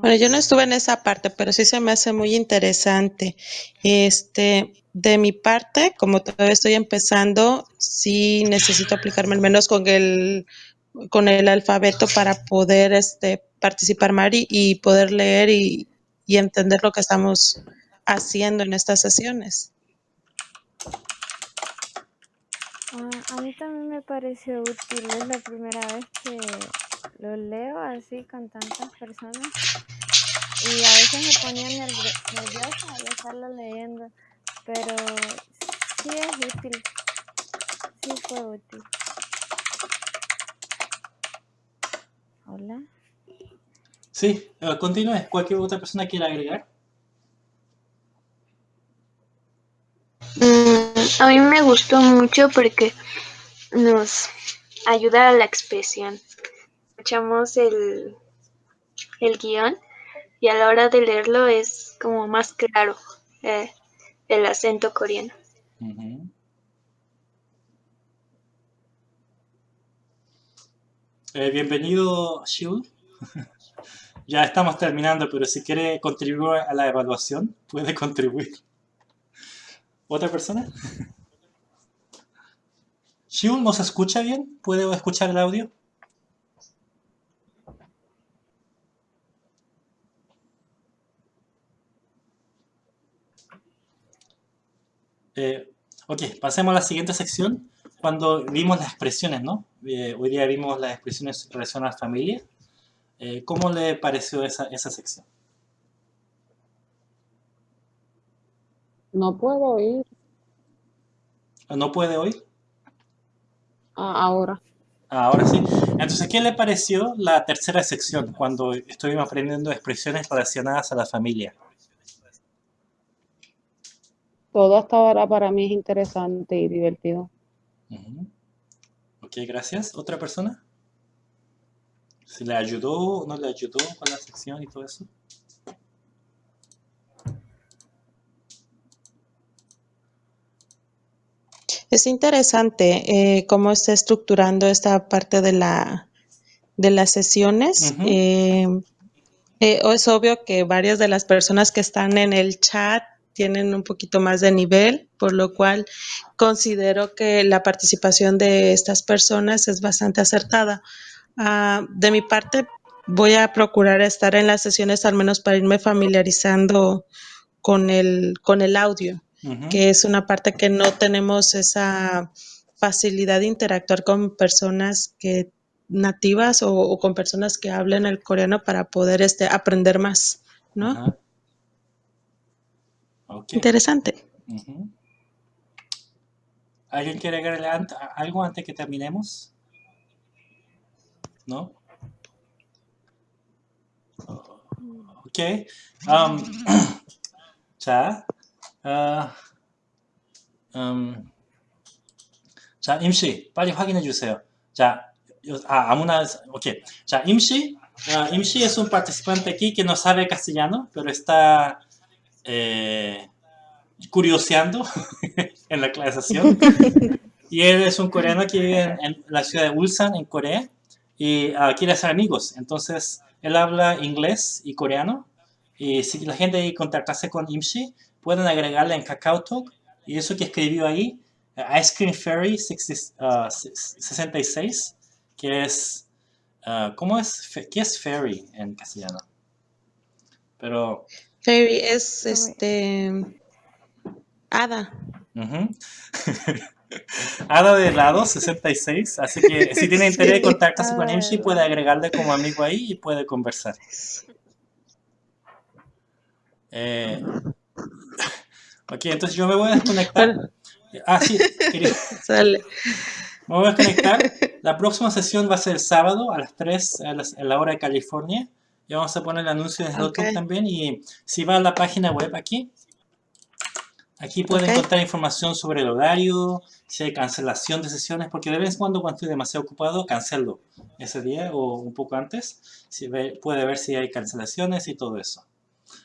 Bueno, yo no estuve en esa parte, pero sí se me hace muy interesante. Este, de mi parte, como todavía estoy empezando, sí necesito aplicarme al menos con el, con el alfabeto para poder este, participar más y, poder leer y, y entender lo que estamos haciendo en estas sesiones. Ah, a mí también me pareció útil, es la primera vez que lo leo así con tantas personas y a veces me ponía nervio- nerviosa al estarlo leyendo, pero sí es útil, sí fue útil. Hola. Sí, eh, continúe. ¿Cualquier otra persona quiera agregar? Mm, a mí me gustó mucho porque nos ayuda a la expresión. Escuchamos el, el guion y a la hora de leerlo es como más claro eh, el acento coreano. Eh, bienvenido, Shiul. *laughs* ya estamos terminando, pero si quiere contribuir a la evaluación, puede contribuir. ¿Otra persona? *laughs* Shiul, ¿nos escucha bien? ¿Puede escuchar el audio? Eh, ok, pasemos a la siguiente sección. Cuando vimos las expresiones, ¿no? Eh, hoy día vimos las expresiones relación a la familia. Eh, ¿Cómo le pareció esa, esa sección? No puedo oír ¿No puede hoy? ah, ahora. Ahora sí. Entonces, ¿qué le pareció la tercera sección cuando estuvimos aprendiendo expresiones relacionadas a la familia? Todo hasta ahora para mí es interesante y divertido. Ujú. Ok, gracias. ¿Otra persona? ¿Si le ayudó o no le ayudó con la sección y todo eso? Es interesante eh, cómo está estructurando esta parte de la de las sesiones. Eh, eh, es obvio que varias de las personas que están en el chat tienen un poquito más de nivel, por lo cual considero que la participación de estas personas es bastante acertada. Ah, de mi parte, voy a procurar estar en las sesiones al menos para irme familiarizando con el, con el audio, que es una parte que no tenemos esa facilidad de interactuar con personas que nativas o, o con personas que hablen el coreano para poder este, aprender más, ¿no? Ok. Interesante. Ujú. ¿Alguien quiere agregarle ant- algo antes que terminemos? ¿No? Ok. Um, 자, 어, 음, 자, 임씨, 빨리 확인해 주세요. 자, 요- 아, 아무나, ok. 자, 임씨, 아, 임씨 es un participante aquí que no sabe castellano, pero está eh, curioseando *laughs* en la clasificación. *laughs* y él es un coreano que vive en, en la ciudad de Ulsan, en Corea, y ah, quiere hacer amigos. Entonces, él habla inglés y coreano. Y si la gente quiere contactarse con Imshi, pueden agregarle en KakaoTalk. Y eso que escribió ahí, eh, Ice Cream Fairy 60, ah, 66, que es... ah, ¿Cómo es? ¿Qué es fairy en castellano? Pero... Fairy es este hada. Ujú. *laughs* Hada de helado 66, así que si *laughs* tiene interés de Sí. contactarse con Imshi puede agregarle como amigo ahí y puede conversar. Eh, ok, entonces yo me voy a desconectar. Ah, sí, quería. *laughs* Sale. Me voy a desconectar. La próxima sesión va a ser el sábado a las 3 a, las- a la hora de California. Y vamos a poner el anuncio en Ok. YouTube también. Y si va a la página web aquí, Aquí pueden Ok. encontrar información sobre el horario, si hay cancelación de sesiones, porque de vez en cuando cuando estoy demasiado ocupado, cancelo ese día o un poco antes. Si ve- puede ver si hay cancelaciones y todo eso.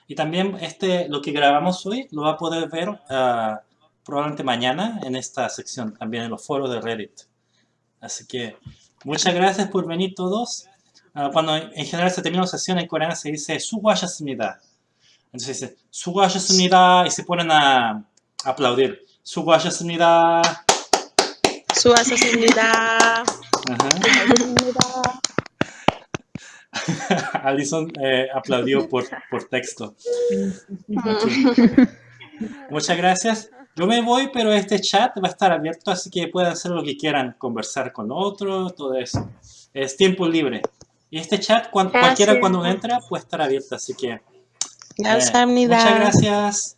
Y también este, lo que grabamos hoy lo va a poder ver ah, probablemente mañana en esta sección, también en los foros de Reddit. Así que muchas gracias por venir todos. Ah, cuando en en general se termina una sesión en coreano se dice 수고하셨습니다. Entonces dice 수고하셨습니다 y se ponen a aplaudir. 수고하셨습니다. 수고하셨습니다. Ajá. *laughs* Alison eh, aplaudió por, por texto. Ok. Muchas gracias. Yo me voy, pero este chat va a estar abierto, así que pueden hacer lo que quieran, conversar con otros, todo eso. Es tiempo libre. Y este chat, cualquiera cuando entra, puede estar abierto. Así que gracias, eh, muchas gracias.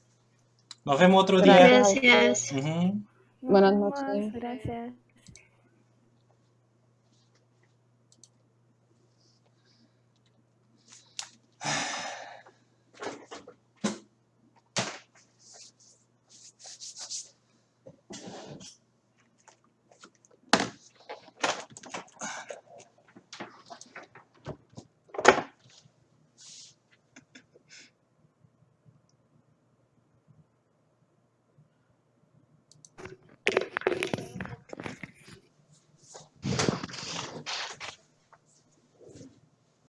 Nos vemos otro gracias. día. Gracias. Uh -huh. Buenas noches. Gracias.